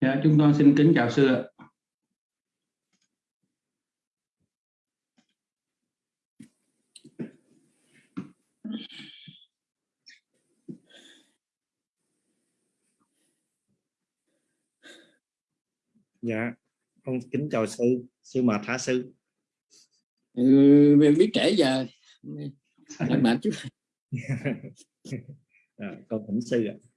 Dạ, chúng con xin kính chào sư ạ. Dạ, con kính chào sư, sư mệt hả sư? Ừ, mình biết trễ giờ, mệt chút. à, con thỉnh sư ạ. À,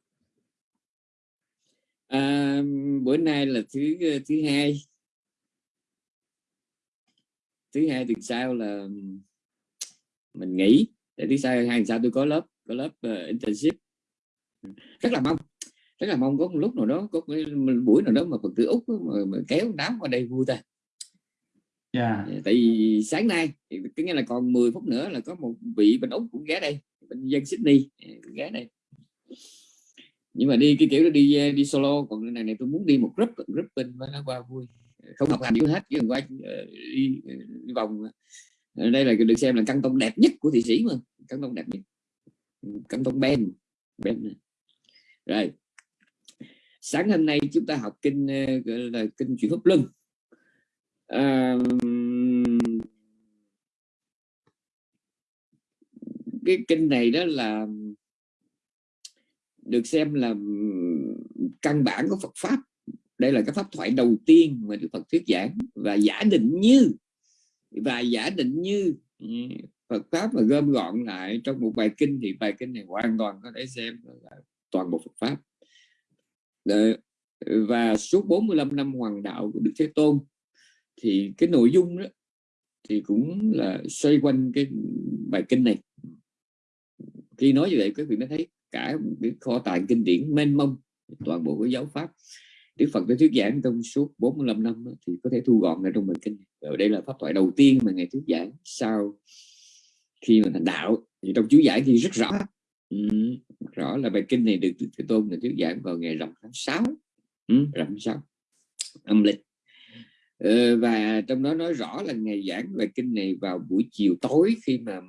bữa nay là thứ thứ hai. Thứ hai tuần sau là mình nghỉ. Để thứ sau hai sau tôi có lớp có lớp uh, internship. Rất là mong rất là mong có một lúc nào đó có cái buổi nào đó mà phật tử úc mà, mà kéo đám qua đây vui ta. Yeah. Dạ. tại vì sáng nay cái nghĩa là còn 10 phút nữa là có một vị bên úc cũng ghé đây bên dân sydney. Ghé đây nhưng mà đi cái kiểu đi à, đi solo còn này này tôi muốn đi một group group bên nó qua vui. Không học hành gì hết chứ qua ờ, đi, đi vòng. Ờ, đây là được xem là căn tông đẹp nhất của thị sĩ mà căn tông đẹp nhất. Ừ, căn tông ben ben. Rồi sáng hôm nay chúng ta học kinh ờ, gọi là kinh chuyển hấp lưng. À, cái kinh này đó là được xem là ừ, căn bản của Phật pháp. Đây là cái pháp thoại đầu tiên mà Đức Phật thuyết giảng. Và giả định như, và giả định như ừ, Phật pháp mà gom gọn lại trong một bài kinh thì bài kinh này hoàn toàn có thể xem là toàn bộ Phật pháp. Ờ, và suốt 45 năm hoàng đạo của Đức Thế Tôn, thì cái nội dung đó thì cũng là xoay quanh cái bài kinh này. Khi nói như vậy, quý vị mới thấy cả cái kho tàng kinh điển mênh mông toàn bộ cái giáo pháp. Đức Phật đã thuyết giảng trong suốt 45 năm thì có thể thu gọn lại trong bài kinh. Và đây là pháp thoại đầu tiên mà ngài thuyết giảng sau khi mà thành đạo. Thì trong chú giải thì rất rõ. Ừ, rõ là bài kinh này được Thế Tôn là thuyết giảng vào ngày rằm tháng 6 ừ, rằm tháng 6 âm lịch. Ừ, và trong đó nói rõ là ngày giảng bài kinh này vào buổi chiều tối khi mà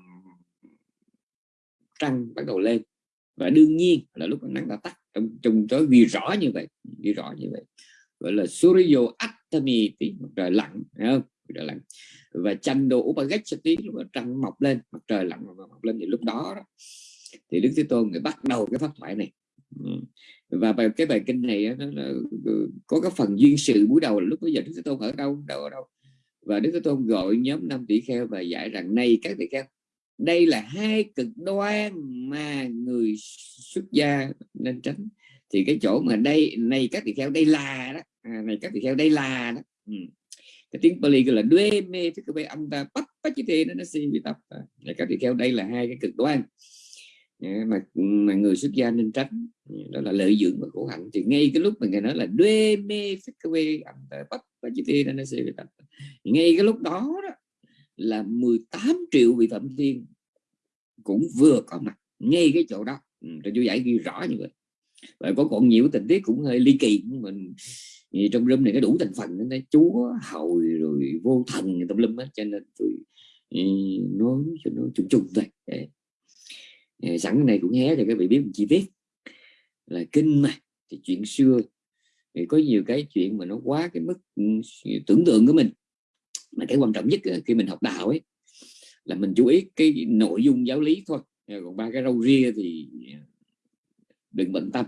trăng bắt đầu lên và đương nhiên là lúc nắng đã tắt. Trong trong tối ghi rõ như vậy ghi rõ như vậy. Gọi là Suryo Attami tí mặt trời lặn không? Trời lặn. Và Chando Upagachati lúc trăng mọc lên mặt trời lặn mọc lên. Thì lúc đó, đó thì Đức Thế Tôn người bắt đầu cái pháp thoại này. Ừ. Và bài cái bài kinh này nó là, ừ, có cái phần duyên sự buổi đầu là lúc bây giờ Đức Thế Tôn ở đâu đâu ở đâu. Và Đức Thế Tôn gọi nhóm năm tỷ kheo và giải rằng này các tỷ kheo đây là hai cực đoan mà người xuất gia nên tránh. Thì cái chỗ mà đây này các tỳ kheo đây là đó. À, này các tỳ kheo đây là đó. Ừ. cái tiếng Pali gọi là đuê mê thức cái âm ta bắt bắt chữ thế nó nó si bị tập à, này các tỳ kheo đây là hai cái cực đoan. À, mà mà người xuất gia nên tránh. Ừ, đó là lợi dưỡng và khổ hạnh. Thì ngay cái lúc mà người nói là đuê mê thức quê âm ta bắt bắt chữ thế nó si bị tập ngay cái lúc đó đó là 18 triệu vị phạm thiên cũng vừa có mặt ngay cái chỗ đó. Ừ, cho rồi chú giải ghi rõ như vậy. Và có còn nhiều tình tiết cũng hơi ly kỳ mình trong lâm này có đủ thành phần nên chúa, hầu, rồi vô thần tâm lâm hết cho nên tôi ừ, nói cho nó chung chung thôi. Sẵn cái này cũng hé cho các vị biết một chi tiết. Là kinh mà, thì chuyện xưa thì có nhiều cái chuyện mà nó quá cái mức ừ, tưởng tượng của mình mà cái quan trọng nhất ờ, khi mình học đạo ấy là mình chú ý cái nội dung giáo lý thôi. Ờ, còn ba cái râu ria thì ờ, đừng bận tâm.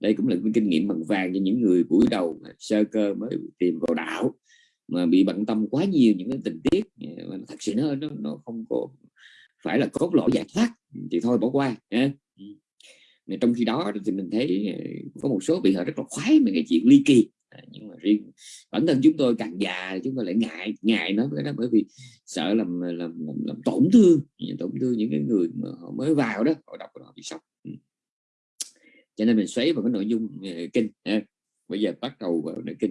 Đây cũng là cái kinh nghiệm bằng vàng cho những người buổi đầu sơ cơ mới tìm vào đạo mà bị bận tâm quá nhiều những cái tình tiết thật sự nó nó, nó không có phải là cốt lõi giải thoát thì thôi bỏ qua trong khi đó thì mình thấy có một số vị họ rất là khoái mấy cái chuyện ly kỳ. À, nhưng mà riêng bản thân chúng tôi càng già chúng tôi lại ngại ngại nói với đó bởi vì sợ làm làm, làm, làm tổn thương tổn thương những cái người mà họ mới vào đó họ đọc họ bị sốc. Ừ. Cho nên mình xoáy vào cái nội dung ờ, kinh bây giờ bắt đầu vào nội kinh.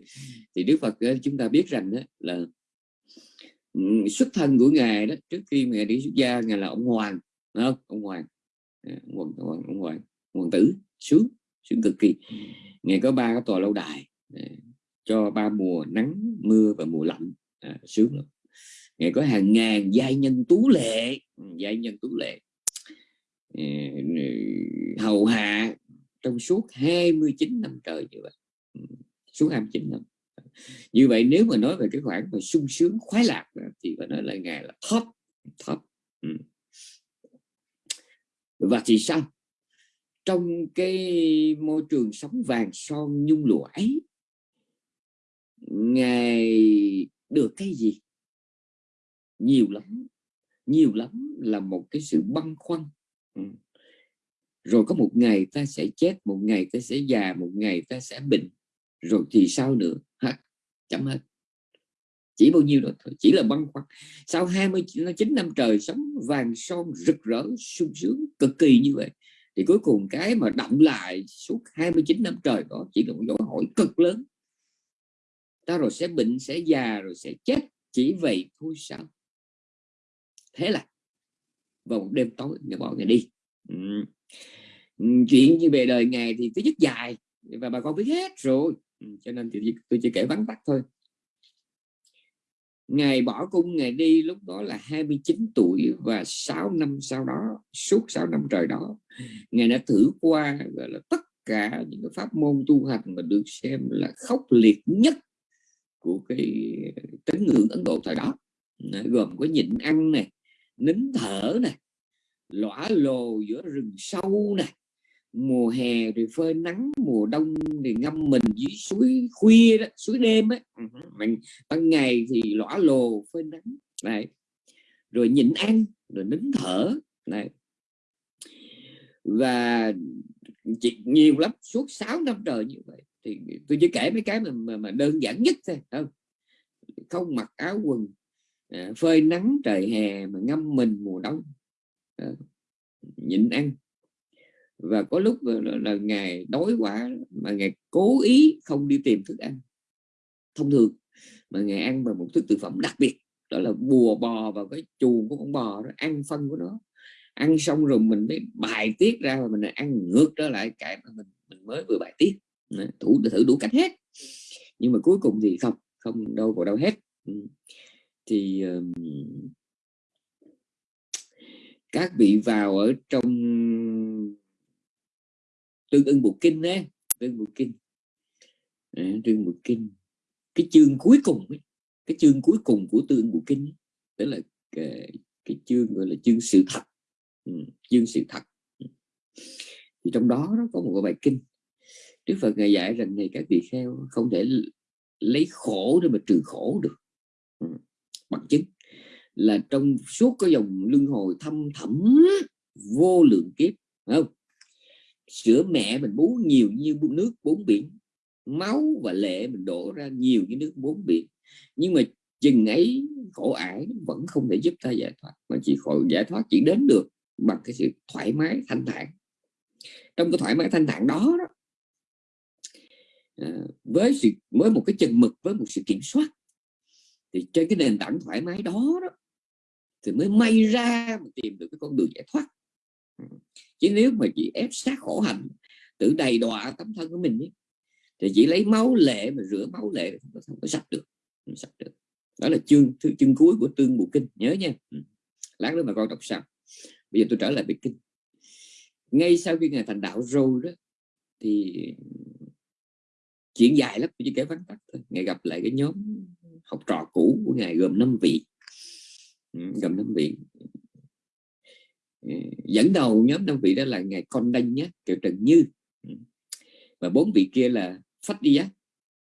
Thì Đức Phật ờ, chúng ta biết rằng đó là ừ, xuất thân của ngài đó trước khi ngài đi xuất gia ngài là ông hoàng không? À, ông hoàng ông hoàng ông hoàng, hoàng, hoàng tử sướng sướng cực kỳ. Ngài có ba cái tòa lâu đài. Ờ, cho ba mùa nắng mưa và mùa lạnh à, sướng lắm. Ngày có hàng ngàn giai nhân tú lệ ừ, giai nhân tú lệ. Ờ, hầu hạ trong suốt 29 năm trời như vậy. Ừ, suốt 29 năm. Như vậy nếu mà nói về cái khoản mà sung sướng khoái lạc thì phải nói là ngài là top top. Ừ. và thì sao? Trong cái môi trường sống vàng son nhung lụa ấy ngài được cái gì? Nhiều lắm nhiều lắm là một cái sự băn khoăn. Ừ. rồi có một ngày ta sẽ chết, một ngày ta sẽ già, một ngày ta sẽ bệnh. Rồi thì sao nữa? Hết chấm hết. Chỉ bao nhiêu đó thôi, chỉ là băn khoăn. Sau 29 năm trời sống, vàng son rực rỡ, sung sướng, cực kỳ như vậy, thì cuối cùng cái mà động lại suốt 29 năm trời đó chỉ là một dấu hỏi cực lớn ta rồi sẽ bệnh sẽ già, rồi sẽ chết, chỉ vậy thôi sao thế là vào một đêm tối ngày bỏ ngày đi ừ. chuyện như về đời ngài thì thứ nhất dài, và bà con biết hết rồi ừ. cho nên thì tôi chỉ kể vắn tắt thôi Ngài bỏ cung Ngài đi, lúc đó là 29 tuổi và 6 năm sau đó, suốt 6 năm trời đó, Ngài đã thử qua, gọi là, tất cả những cái pháp môn tu hành mà được xem là khốc liệt nhất của cái tín ngưỡng Ấn Độ thời đó. Gồm có nhịn ăn này nín thở này lõa lồ giữa rừng sâu này mùa hè thì phơi nắng, mùa đông thì ngâm mình dưới suối khuya đó, suối đêm á. Ừ, mình, ban ngày thì lõa lồ, phơi nắng này rồi nhịn ăn, rồi nín thở này và chị nhiều lắm, suốt 6 năm trời như vậy thì tôi chỉ kể mấy cái mà, mà, mà đơn giản nhất thôi không? Không mặc áo quần à, phơi nắng trời hè mà ngâm mình mùa đông. À, nhịn ăn. Và có lúc là, là ngày đói quá mà ngày cố ý không đi tìm thức ăn. Thông thường mà ngày ăn bằng một thức thực phẩm đặc biệt đó là bùa bò vào cái chuồng của con bò đó ăn phân của nó. Ăn xong rồi mình mới bài tiết ra và mình ăn ngược trở lại cái mà mình mình mới vừa bài tiết thủ thử đủ cách hết. Nhưng mà cuối cùng thì không không đâu vào đâu hết. Ừ. Thì um, các vị vào ở trong tương ưng bộ kinh á tương bộ kinh. À, tương bộ kinh. Cái chương cuối cùng ấy, cái chương cuối cùng của tương bộ kinh ấy, đó là cái, cái chương gọi là chương sự thật. Ừ, chương sự thật. Ừ. Thì trong đó nó có một bài kinh. Đức Phật ngài dạy rằng này các vị kheo không thể lấy khổ để mà trừ khổ được. Ừ, bằng chứng là trong suốt cái dòng luân hồi thâm thẳm vô lượng kiếp không? Sữa mẹ mình bú nhiều như nước bốn biển máu và lệ mình đổ ra nhiều như nước bốn biển. Nhưng mà chừng ấy khổ ải vẫn không thể giúp ta giải thoát mà chỉ khổ giải thoát chỉ đến được bằng cái sự thoải mái thanh thản. Trong cái thoải mái thanh thản đó, đó Ờ, với sự với một cái chừng mực với một sự kiểm soát thì trên cái nền tảng thoải mái đó, đó thì mới may ra mà tìm được cái con đường giải thoát. Ừ. Chứ nếu mà chỉ ép sát khổ hạnh tự đầy đọa tấm thân của mình ấy, thì chỉ lấy máu lệ mà rửa máu lệ không có sạch được không sạch được. Đó là chương chương cuối của tương bộ kinh nhớ nha. Ừ. Lát nữa mà con đọc xong bây giờ tôi trở lại về kinh. Ngay sau khi ngài thành đạo rồi đó thì chuyện dài lắm chỉ kể vắn tắt thôi. Ngày gặp lại cái nhóm học trò cũ của ngài gồm năm vị. Ừ, gồm năm vị. Ừ, dẫn đầu nhóm năm vị đó là ngài con đanh nhé kiều trần như. Ừ. Và bốn vị kia là phách đi giác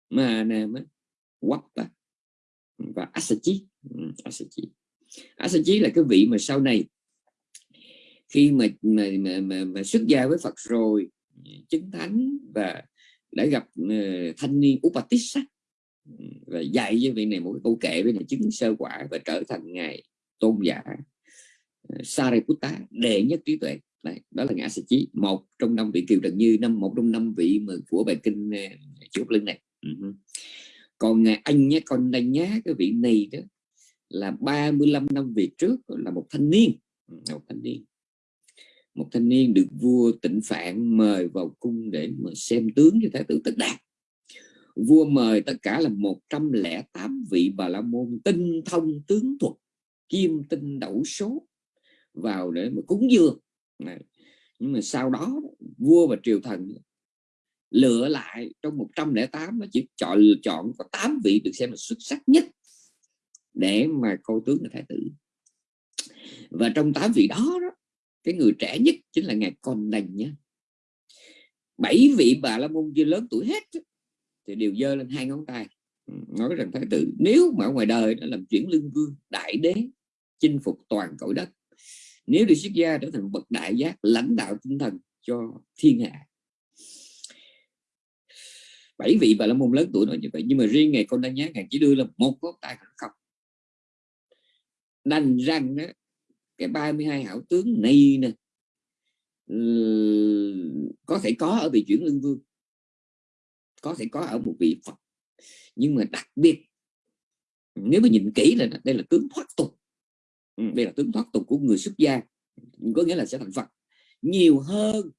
mà nam quắp và asachi asachi asachi là cái vị mà sau này khi mà mà, mà, mà, mà xuất gia với Phật rồi chứng thánh và đã gặp ờ, thanh niên Upatissa và dạy cho vị này một câu kệ với này chứng sơ quả và trở thành ngài tôn giả ờ, Sariputta đệ nhất trí tuệ. Đấy, đó là ngã sĩ chí một trong năm vị kiều trần như năm một trong năm vị mà của bài kinh ờ, uh, lưng này. Uh-huh. còn ngài anh nhé con đây nhá cái vị này đó là 35 năm về trước là một thanh niên. Một thanh niên một thanh niên được vua tịnh phạn mời vào cung để mà xem tướng cho thái tử tất đạt vua mời tất cả là 108 vị bà la môn tinh thông tướng thuật kim tinh đậu số vào để mà cúng dường này. nhưng mà sau đó vua và triều thần lựa lại trong 108 nó chỉ chọn chọn có 8 vị được xem là xuất sắc nhất để mà coi tướng là thái tử và trong 8 vị đó, đó cái người trẻ nhất chính là ngài con đành nhé. Bảy vị bà la môn chưa lớn tuổi hết thì đều dơ lên hai ngón tay. Ừ, nói rằng thái tử, nếu mà ở ngoài đời nó làm chuyển lương vương, đại đế, chinh phục toàn cõi đất, nếu được xuất gia trở thành bậc đại giác, lãnh đạo tinh thần cho thiên hạ. Bảy vị bà la môn lớn tuổi nói như vậy, nhưng mà riêng ngày con đa nhá, ngài chỉ đưa là một ngón tay không đành rằng cái 32 hảo tướng này nè. Có thể có ở vị chuyển lương vương có thể có ở một vị phật. Nhưng mà đặc biệt nếu mà nhìn kỹ là đây là tướng thoát tục. Ừ, đây là tướng thoát tục của người xuất gia có nghĩa là sẽ thành phật. Nhiều hơn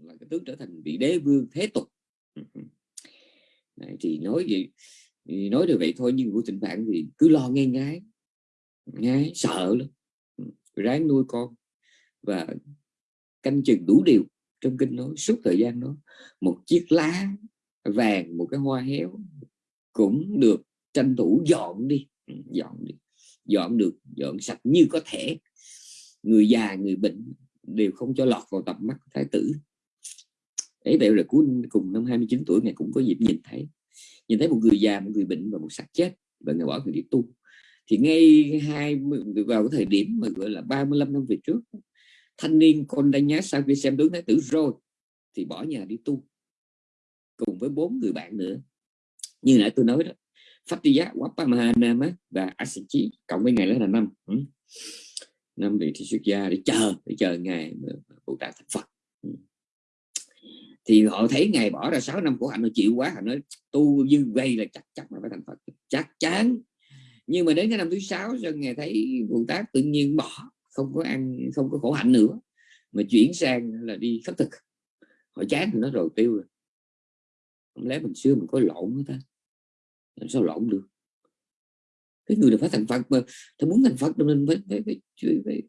là cái tướng trở thành vị đế vương thế tục. Ừ, ừ. Đấy, thì nói gì thì nói được vậy thôi nhưng của tình bạn thì cứ lo nghe ngái. Ngái sợ lắm ráng nuôi con và canh chừng đủ điều trong kinh nói suốt thời gian đó. Một chiếc lá vàng, một cái hoa héo cũng được tranh thủ dọn đi. Ừ, dọn đi. Dọn được, dọn sạch như có thể. Người già, người bệnh đều không cho lọt vào tầm mắt thái tử. Ấy vậy là cuối cùng năm 29 tuổi ngày cũng có dịp nhìn thấy. Nhìn thấy một người già, một người bệnh và một xác chết và người bỏ người đi tu thì ngay hai vào cái thời điểm mà gọi là 35 năm về trước thanh niên con đanh nhá sau khi xem tướng thái tử rồi thì bỏ nhà đi tu cùng với bốn người bạn nữa. Như nãy tôi nói đó Fattiya, Wapamanama và Asichi cộng với ngày đó là năm. Ừ. Năm vị thì xuất gia để chờ để chờ ngày Bồ Tát thành Phật. Ừ. Thì họ thấy ngày bỏ ra 6 năm của hạnh nó chịu quá họ nói tu như vậy là chắc chắn là phải thành Phật. Chắc chắn nhưng mà đến cái năm thứ sáu cho ngày thấy Bồ tác tự nhiên bỏ không có ăn không có khổ hạnh nữa mà chuyển sang là đi khất thực. Họ chán thì nó rồi tiêu rồi. Không lẽ mình xưa mình có lộn nữa ta? Làm sao lộn được? Cái người được phải thành Phật mà ta muốn thành Phật mình phải phải, phải, phải, phải,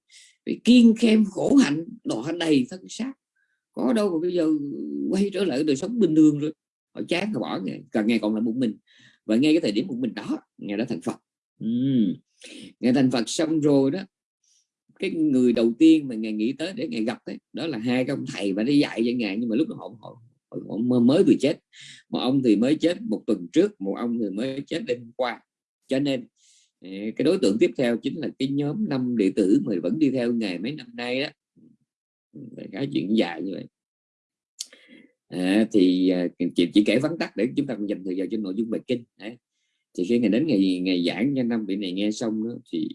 phải kiên khem khổ hạnh đọa đầy thân xác. Có đâu mà bây giờ quay trở lại đời sống bình thường rồi. Họ chán họ bỏ ngày càng ngày còn là một mình. Và ngay cái thời điểm một mình đó ngày đó thành Phật. Ừ. ngày thành Phật xong rồi đó cái người đầu tiên mà ngài nghĩ tới để ngài gặp đấy, đó là hai cái ông thầy và đi dạy cho ngài nhưng mà lúc đó họ, họ, họ mới vừa chết. Một ông thì mới chết một tuần trước một ông thì mới chết đêm qua. Cho nên à, cái đối tượng tiếp theo chính là cái nhóm năm đệ tử mà vẫn đi theo ngài mấy năm nay đó. Cái chuyện dài như vậy. À, thì à, chị chỉ, chỉ kể vắn tắt để chúng ta dành thời gian cho nội dung bài kinh. Đấy thì khi ngày đến ngày ngày giảng cho năm vị này nghe xong đó, thì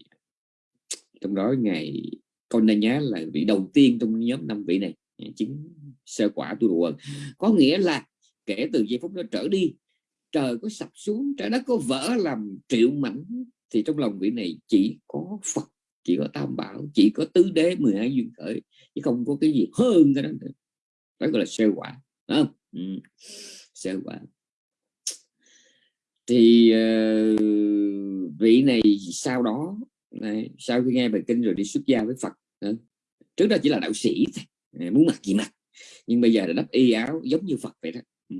trong đó ngày con đây nhá là vị đầu tiên trong nhóm năm vị này chứng sơ quả tu đồ có nghĩa là kể từ giây phút đó trở đi trời có sập xuống trái đất có vỡ làm triệu mảnh thì trong lòng vị này chỉ có Phật chỉ có Tam Bảo chỉ có tứ đế 12 duyên khởi chứ không có cái gì hơn cái đó nữa đó gọi là sơ quả không? Ừ. sơ quả thì uh, vị này sau đó này, sau khi nghe bài kinh rồi đi xuất gia với Phật trước đó chỉ là đạo sĩ à, muốn mặc gì mặc. Nhưng bây giờ là đắp y áo giống như Phật vậy đó. Ừ.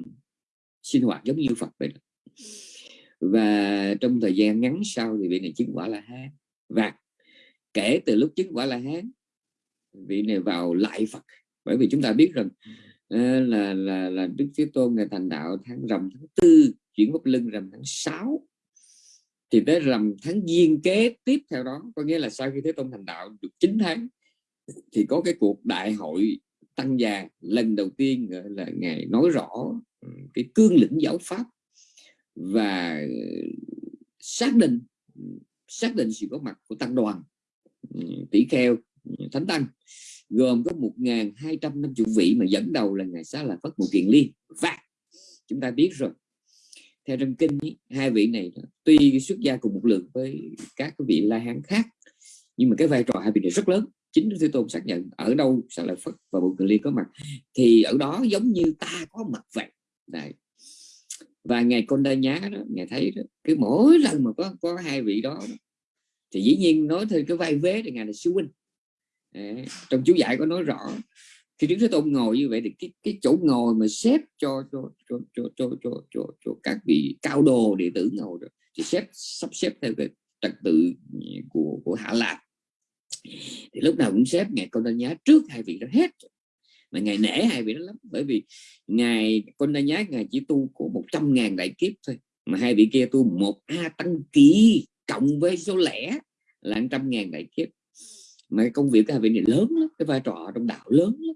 sinh hoạt giống như Phật vậy đó. Và trong thời gian ngắn sau thì vị này chứng quả là hán. Và kể từ lúc chứng quả là hán vị này vào lại Phật. Bởi vì chúng ta biết rằng ờ, là là là Đức Thế Tôn ngày thành đạo tháng rằm tháng tư chuyển bút lưng rằm tháng 6 thì tới rằm tháng giêng kế tiếp theo đó, có nghĩa là sau khi Thế Tôn thành đạo được 9 tháng, thì có cái cuộc đại hội tăng già lần đầu tiên là, ngài nói rõ ừ, cái cương lĩnh giáo pháp và xác định ừ, xác định sự có mặt của tăng đoàn ừ, tỷ kheo thánh tăng, gồm có 1.250 vị mà dẫn đầu là ngài xá là Phất một kiện liên. Và chúng ta biết rồi theo trong kinh ý, hai vị này tuy xuất gia cùng một lượng với các vị la hán khác nhưng mà cái vai trò hai vị này rất lớn chính Đức Thế Tôn xác nhận ở đâu sẽ là Phật và Bồ Cự Ly có mặt thì ở đó giống như ta có mặt vậy Đấy. và ngày con đa nhá đó ngài thấy đó, cái mỗi lần mà có có hai vị đó, đó thì dĩ nhiên nói thêm cái vai vế thì ngài là sư huynh Đấy. trong chú giải có nói rõ khi đức thế tôn ngồi như vậy thì cái cái chỗ ngồi mà xếp cho cho cho cho cho cho, cho, cho các vị cao đồ đệ tử ngồi rồi thì xếp sắp xếp theo cái trật tự của của hạ lạc. Thì lúc nào cũng xếp ngài con đa nhá trước hai vị đó hết mà ngài nể hai vị đó lắm bởi vì ngài con đa nhá ngài chỉ tu của một trăm ngàn đại kiếp thôi mà hai vị kia tu một a tăng kỳ cộng với số lẻ là trăm ngàn đại kiếp. Mà công việc của hai vị này lớn lắm cái vai trò trong đạo lớn lắm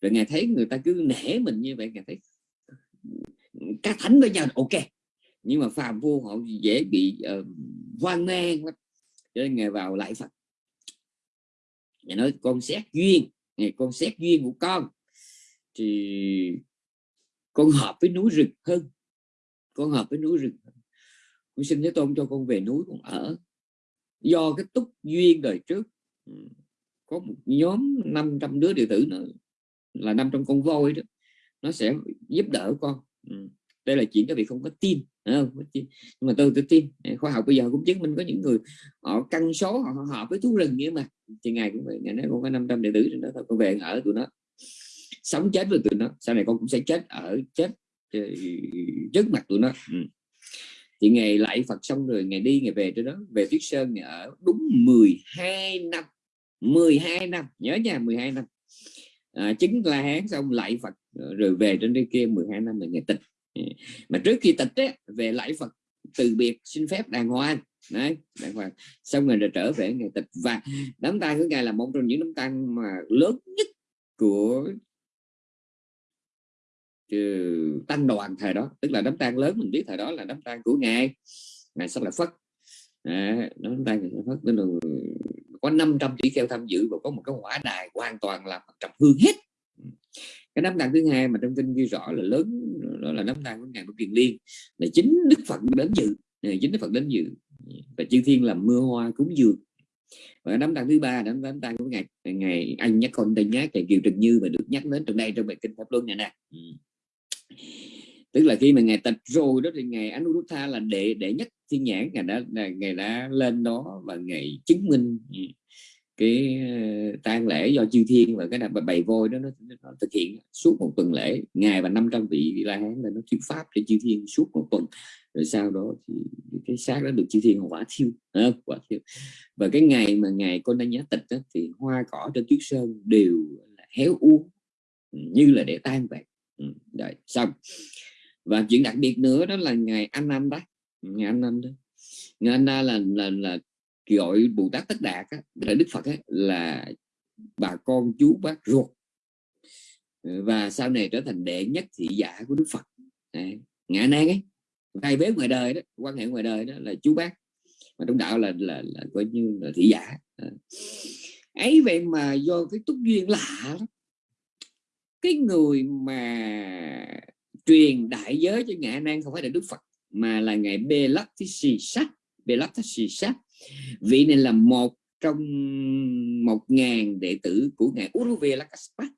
rồi ngài thấy người ta cứ nể mình như vậy ngài thấy các thánh với nhau ok. Nhưng mà phàm vô họ dễ bị uh, hoang mang lắm. Cho nên ngài vào lại phật. Ngài nói con xét duyên. Ngài con xét duyên của con. Thì con hợp với núi rừng hơn. Con hợp với núi rừng con xin thế tôn cho con về núi con ở. Do cái túc duyên đời trước có một nhóm 500 đứa đệ tử nữa là năm trong con voi đó nó sẽ giúp đỡ con. Ừ. đây là chuyện các vị không có tin không? nhưng mà tôi tôi tin. Khoa học bây giờ cũng chứng minh có những người họ căn số họ, họ hợp với thú rừng như mà. Thì ngày cũng vậy ngày nói con có 500 đệ tử trên đó thôi con về ở tụi nó. Sống chết với tụi nó. Sau này con cũng sẽ chết ở chết ờ, trước mặt tụi nó. Ừ. thì ngày lại Phật xong rồi ngày đi ngày về trên đó. Về Tuyết Sơn ngày ở đúng 12 năm. 12 năm. Nhớ nha 12 năm. Ờ, à, chứng la hán xong lại Phật ờ, rồi về trên đây kia 12 năm là ngày tịch. Ờ, mà trước khi tịch ấy, về lại Phật từ biệt xin phép đàng hoàng. Đấy đàng hoàng. Xong rồi, rồi trở về ngày tịch. Và đám tang của ngài là một trong những đám tang mà lớn nhất của tăng đoàn thời đó. Tức là đám tang lớn mình biết thời đó là đám tang của ngài. Ngài sắp là phất à, đám tang ta phất tức là có 500 tỷ kheo tham dự và có một cái hỏa đài hoàn toàn là trầm hương hết. Cái đám tang thứ hai mà trong kinh ghi rõ là lớn đó là đám tang của ngài của kiền liên là chính đức phật đến dự à, chính đức phật đến dự. Và chư thiên làm mưa hoa cúng dường. Và đám tang thứ ba đám đám tang của ngài ngày anh nhắc con tên nhát ngày kiều trần như mà được nhắc đến trong đây trong bài kinh pháp luân này nè tức là khi mà ngài tịch rồi đó thì ngày Anuruddha là đệ đệ nhất thiên nhãn ngài đã ngày đã lên đó và ngày chứng minh cái ờ, tang lễ do chư thiên và cái đập bày vôi đó nó, nó thực hiện suốt một tuần lễ. Ngày và 500 vị la hán là nó thuyết pháp cho chư thiên suốt một tuần. Rồi sau đó thì cái xác đó được chư thiên hỏa thiêu à, quả thiêu. Và cái ngày mà ngày con đang nhá tịch đó, thì hoa cỏ trên tuyết sơn đều là héo uống ừ, như là để tan vậy ừ, rồi xong và chuyện đặc biệt nữa đó là ngày anh anh đó. Ngày anh anh đó. Ngày anh là là là gọi bồ tát tất đạt á, là đức phật á, là bà con chú bác ruột. Và sau này trở thành đệ nhất thị giả của đức phật. Ngã nan ấy hai bế ngoài đời đó quan hệ ngoài đời đó là chú bác. Mà trong đạo là là, là coi như là thị giả. Ấy vậy mà do cái túc duyên lạ lắm cái người mà truyền đại giới cho ngã nan không phải là đức phật mà là ngài Belatisi Sát Belatisi Sát vị này là một trong một ngàn đệ tử của ngài Uruvela Kaspat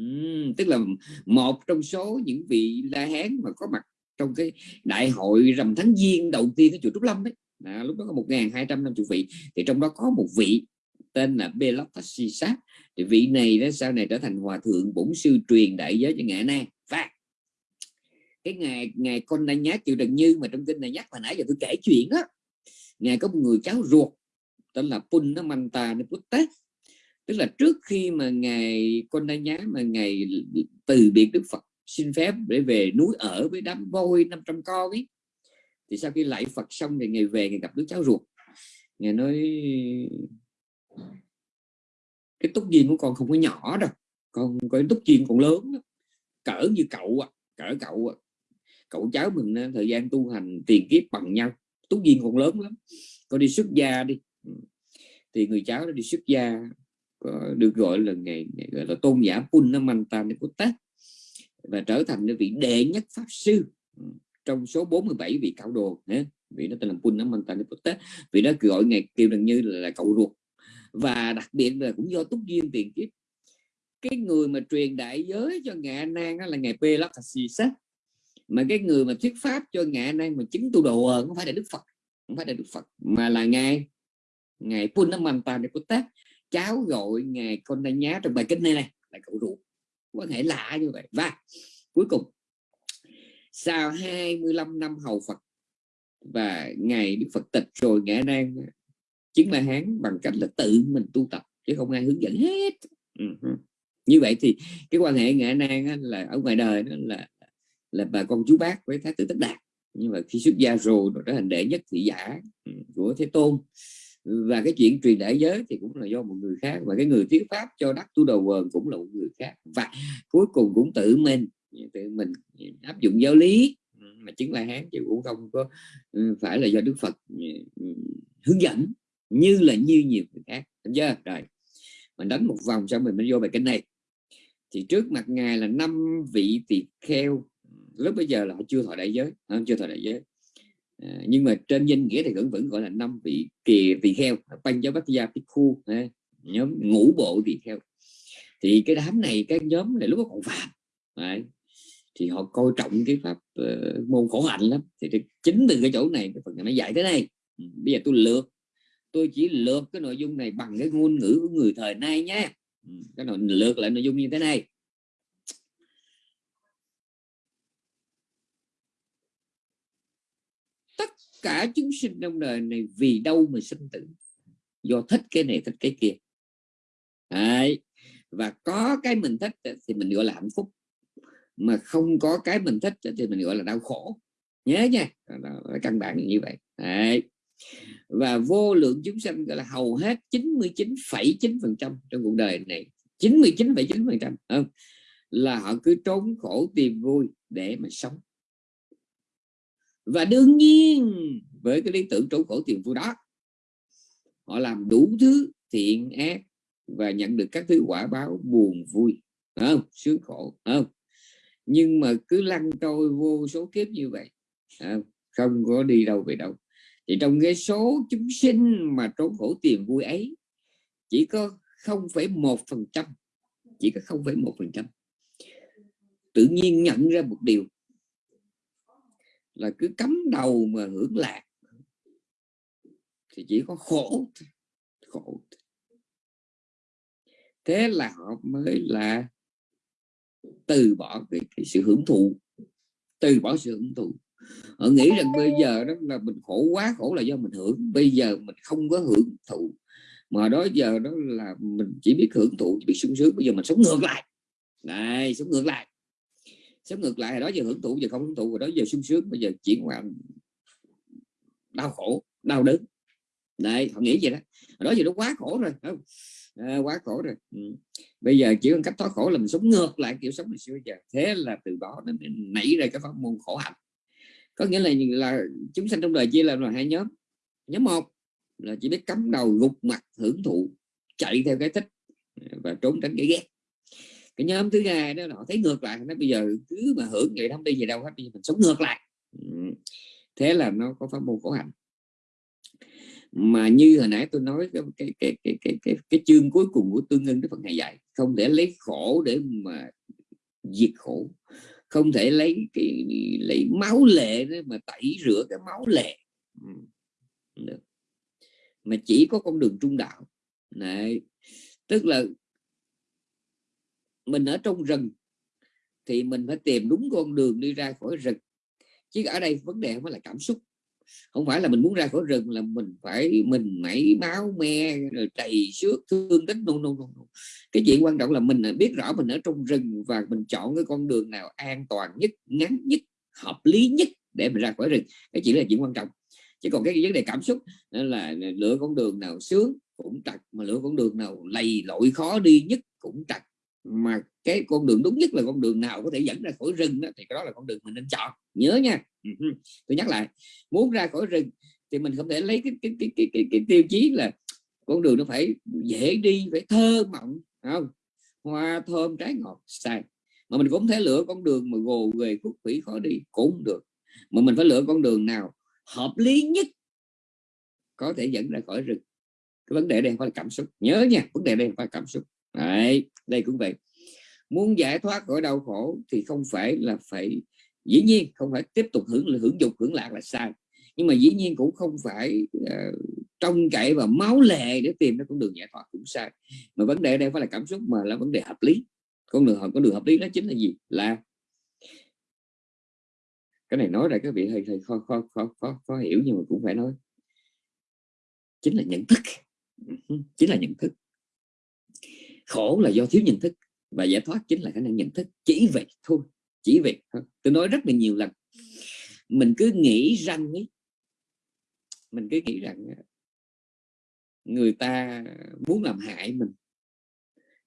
uhm, tức là một trong số những vị la hán mà có mặt trong cái đại hội rằm tháng giêng đầu tiên cái chùa Trúc Lâm đấy à, lúc đó có một ngàn hai trăm năm chục vị. Thì trong đó có một vị tên là Belatasi Sát thì vị này đó sau này trở thành hòa thượng bổn sư truyền đại giới cho ngạ nan cái ngày ngày con đang nhát chịu trần như mà trong kinh này nhắc hồi nãy giờ tôi kể chuyện á ngài có một người cháu ruột tên là Pun nó Manta tế tức là trước khi mà ngài con đang nhá mà ngài từ biệt Đức Phật xin phép để về núi ở với đám voi 500 con ấy thì sau khi lại Phật xong thì ngày về ngày gặp đứa cháu ruột ngài nói cái túc duyên của con không có nhỏ đâu con có túc duyên còn lớn đó. cỡ như cậu à, cỡ cậu à cậu cháu mình ờ, thời gian tu hành tiền kiếp bằng nhau. Túc duyên còn lớn lắm. Có đi xuất gia đi. Ừ. Thì người cháu đó đi xuất gia được gọi là ngày, ngày gọi là tôn giả Punnamanta Neputta và trở thành vị đệ nhất pháp sư ừ, trong số 47 vị cao đồ nhé vị nó tên là Punnamanta Neputta vị đó gọi ngày kêu gần như là, là cậu ruột. Và đặc biệt là cũng do túc duyên tiền kiếp. Cái người mà truyền đại giới cho ngạ nan đó là ngày Pelakasisa mà cái người mà thuyết pháp cho ngạ nay mà chứng tu đồ không phải là đức phật, không phải là đức phật, mà là ngài. Ngài Punamanta tác cháu gọi ngài con đa nhá trong bài kinh này này, là cậu ruột có thể lạ như vậy. Và cuối cùng, sau 25 năm hầu Phật và ngày Đức Phật tịch rồi ngã đang chứng là hán bằng cách là tự mình tu tập, chứ không ai hướng dẫn hết. Uh-huh. như vậy thì cái quan hệ ngã nan là ở ngoài đời đó là là bà con chú bác với thái tử tất đạt. Nhưng mà khi xuất gia rồi nó trở thành đệ nhất thị giả ừ, của thế tôn. Và cái chuyện truyền đại giới thì cũng là do một người khác, và cái người thuyết pháp cho đắc tu đầu quần cũng là một người khác. Và cuối cùng cũng tự mình tự mình áp dụng giáo lý ừ, mà chứng la hán chứ cũng không có ừ, phải là do đức phật hướng dẫn, như là như nhiều người khác. Đúng chưa? Rồi, mình đánh một vòng xong mình mới vô bài kinh này. Thì trước mặt ngài là năm vị tỳ kheo lúc bây giờ là họ chưa thọ đại giới họ chưa thọ đại giới. À, nhưng mà trên danh nghĩa thì vẫn vẫn gọi là năm vị kỳ tỳ kheo banh giáo bát gia khu nhóm ngũ bộ tỳ kheo thì cái đám này cái nhóm này lúc đó còn phạm Đấy. thì họ coi trọng cái pháp uh, môn khổ hạnh lắm. Thì chính từ cái chỗ này cái phần này nó dạy thế này ừ, bây giờ tôi lược tôi chỉ lược cái nội dung này bằng cái ngôn ngữ của người thời nay nhé ừ, cái nội lược lại nội dung như thế này tất cả chúng sinh trong đời này vì đâu mà sinh tử? Do thích cái này thích cái kia. Đấy. và có cái mình thích thì mình gọi là hạnh phúc. Mà không có cái mình thích thì mình gọi là đau khổ. Nhớ nha. Là căn bản như vậy. Đấy. Và vô lượng chúng sanh gọi là hầu hết 99,9% trong cuộc đời này. 99,9% không? Là họ cứ trốn khổ tìm vui để mà sống và đương nhiên với cái lý tưởng trốn khổ tiền vui đó họ làm đủ thứ thiện ác và nhận được các thứ quả báo buồn vui không? Sướng khổ không? Nhưng mà cứ lăn trôi vô số kiếp như vậy không? Có đi đâu về đâu. Thì trong cái số chúng sinh mà trốn khổ tiền vui ấy chỉ có 0,1 phần trăm chỉ có 0,1 phần trăm. Tự nhiên nhận ra một điều là cứ cắm đầu mà hưởng lạc. Thì chỉ có khổ khổ thế là họ mới là từ bỏ cái, cái sự hưởng thụ từ bỏ sự hưởng thụ. Họ nghĩ rằng bây giờ đó là mình khổ quá khổ là do mình hưởng. Bây giờ mình không có hưởng thụ mà đó giờ đó là mình chỉ biết hưởng thụ chỉ biết sung sướng. Bây giờ mình sống ngược lại. Này sống ngược lại sống ngược lại đó giờ hưởng thụ giờ không hưởng thụ rồi đó giờ sung sướng bây giờ chuyển qua đau khổ đau đớn. Đấy họ nghĩ vậy đó. Đó giờ nó quá khổ rồi không? À, quá khổ rồi. Ừ. bây giờ chỉ cần cách thoát khổ là mình sống ngược lại kiểu sống ngày xưa giờ. Thế là từ đó nó nảy ra cái pháp môn khổ hạnh. Có nghĩa là là chúng sanh trong đời chia làm là hai nhóm. Nhóm một là chỉ biết cắm đầu gục mặt hưởng thụ chạy theo cái thích và trốn tránh cái ghét cái nhóm thứ hai đó họ thấy ngược lại nó bây giờ cứ mà hưởng vậy không đi gì đâu hết bây giờ mình sống ngược lại. Thế là nó có pháp môn khổ hạnh. Mà như hồi nãy tôi nói cái cái cái cái cái cái, cái chương cuối cùng của tương ưng cái phần này dạy không thể lấy khổ để mà diệt khổ không thể lấy cái lấy máu lệ mà tẩy rửa cái máu lệ. Được. mà chỉ có con đường trung đạo. Này tức là mình ở trong rừng thì mình phải tìm đúng con đường đi ra khỏi rừng. Chứ ở đây vấn đề không phải là cảm xúc. Không phải là mình muốn ra khỏi rừng là mình phải mình mẩy máu me rồi trầy xước thương tích. No, no, no, no. cái chuyện quan trọng là mình biết rõ mình ở trong rừng và mình chọn cái con đường nào an toàn nhất ngắn nhất hợp lý nhất để mình ra khỏi rừng. Cái chỉ là chuyện quan trọng. Chứ còn cái vấn đề cảm xúc là lựa con đường nào sướng cũng trật mà lựa con đường nào lầy lội khó đi nhất cũng trật mà cái con đường đúng nhất là con đường nào có thể dẫn ra khỏi rừng đó, thì cái đó là con đường mình nên chọn. Nhớ nha. Ừ Tôi nhắc lại muốn ra khỏi rừng thì mình không thể lấy cái cái cái cái, cái, cái tiêu chí là con đường nó phải dễ đi phải thơ mộng không? Hoa thơm trái ngọt sai mà mình cũng thể lựa con đường mà gồ về khúc quỷ khó đi cũng được. Mà mình phải lựa con đường nào hợp lý nhất có thể dẫn ra khỏi rừng? Cái vấn đề đây không phải là cảm xúc. Nhớ nha vấn đề đây không phải là cảm xúc. Đấy, đây cũng vậy. Muốn giải thoát khỏi đau khổ thì không phải là phải dĩ nhiên không phải tiếp tục hưởng hưởng dục hưởng lạc là sai. Nhưng mà dĩ nhiên cũng không phải uh, trông cậy và máu lệ để tìm ra con đường giải thoát cũng sai. Mà vấn đề đây phải là cảm xúc mà là vấn đề hợp lý. Con đường con đường hợp lý đó chính là gì? Là cái này nói ra các vị hơi hơi khó khó khó khó, khó hiểu nhưng mà cũng phải nói. Chính là nhận thức. Ừ, chính là nhận thức khổ là do thiếu nhận thức. Và giải thoát chính là khả năng nhận thức. Chỉ vậy thôi. Chỉ vậy thôi. Tôi nói rất là nhiều lần. Mình cứ nghĩ rằng ấy mình cứ nghĩ rằng ờ, người ta muốn làm hại mình.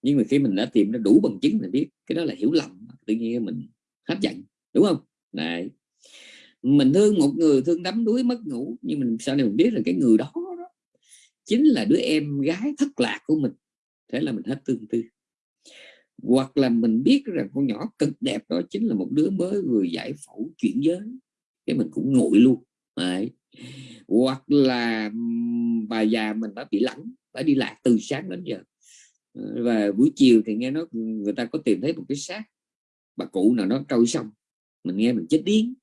Nhưng mà khi mình đã tìm ra đủ bằng chứng mình biết cái đó là hiểu lầm tự nhiên mình hấp dẫn đúng không? Này mình thương một người thương đắm đuối mất ngủ nhưng mình sau này mình biết là cái người đó, đó chính là đứa em gái thất lạc của mình thế là mình hết tương tư. Hoặc là mình biết rằng con nhỏ cực đẹp đó chính là một đứa mới vừa giải phẫu chuyển giới. Cái mình cũng nguội luôn, Đấy. hoặc là bà già mình đã bị lẳng, đã đi lạc từ sáng đến giờ. Ờ, và buổi chiều thì nghe nói người ta có tìm thấy một cái xác, bà cụ nào nó trôi xong mình nghe mình chết điên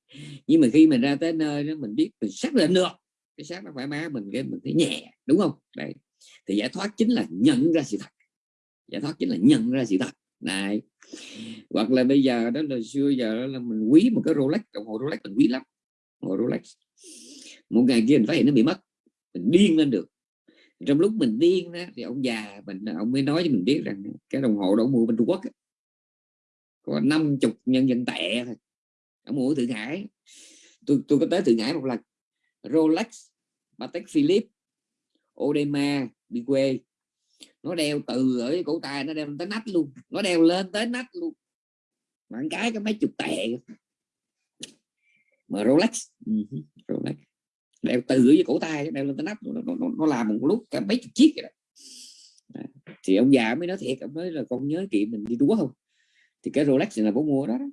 nhưng mà khi mình ra tới nơi đó mình biết mình xác định được, cái xác nó phải má mình, cái mình thấy nhẹ, đúng không? Đây thì giải thoát chính là nhận ra sự thật giải thoát chính là nhận ra sự thật. Này hoặc là bây giờ đó là xưa giờ đó là mình quý một cái Rolex đồng hồ Rolex mình quý lắm. Đồng hồ Rolex. Một ngày kia mình phát hiện nó bị mất. Mình điên lên được. Trong lúc mình điên đó, thì ông già mình ông mới nói cho mình biết rằng cái đồng hồ đó mua bên Trung Quốc ấy, có 50 nhân dân tệ thôi. Ông mua ở Thượng Hải. Tôi tôi có tới Thượng Hải một lần. Rolex Patek Philippe odema đi quê nó đeo từ ở cổ tay nó đeo tới nách luôn. Nó đeo lên tới nách luôn. Mà cái cái mấy chục tệ mà Rolex. Ừ, Rolex. Đeo từ dưới cổ tay đeo lên tới nách nó, nó, nó làm một lúc cả mấy chục chiếc vậy đó. thì ông già mới nói thiệt ông nói là con nhớ chị mình đi đúa không? Thì cái Rolex là bố mua đó, đó.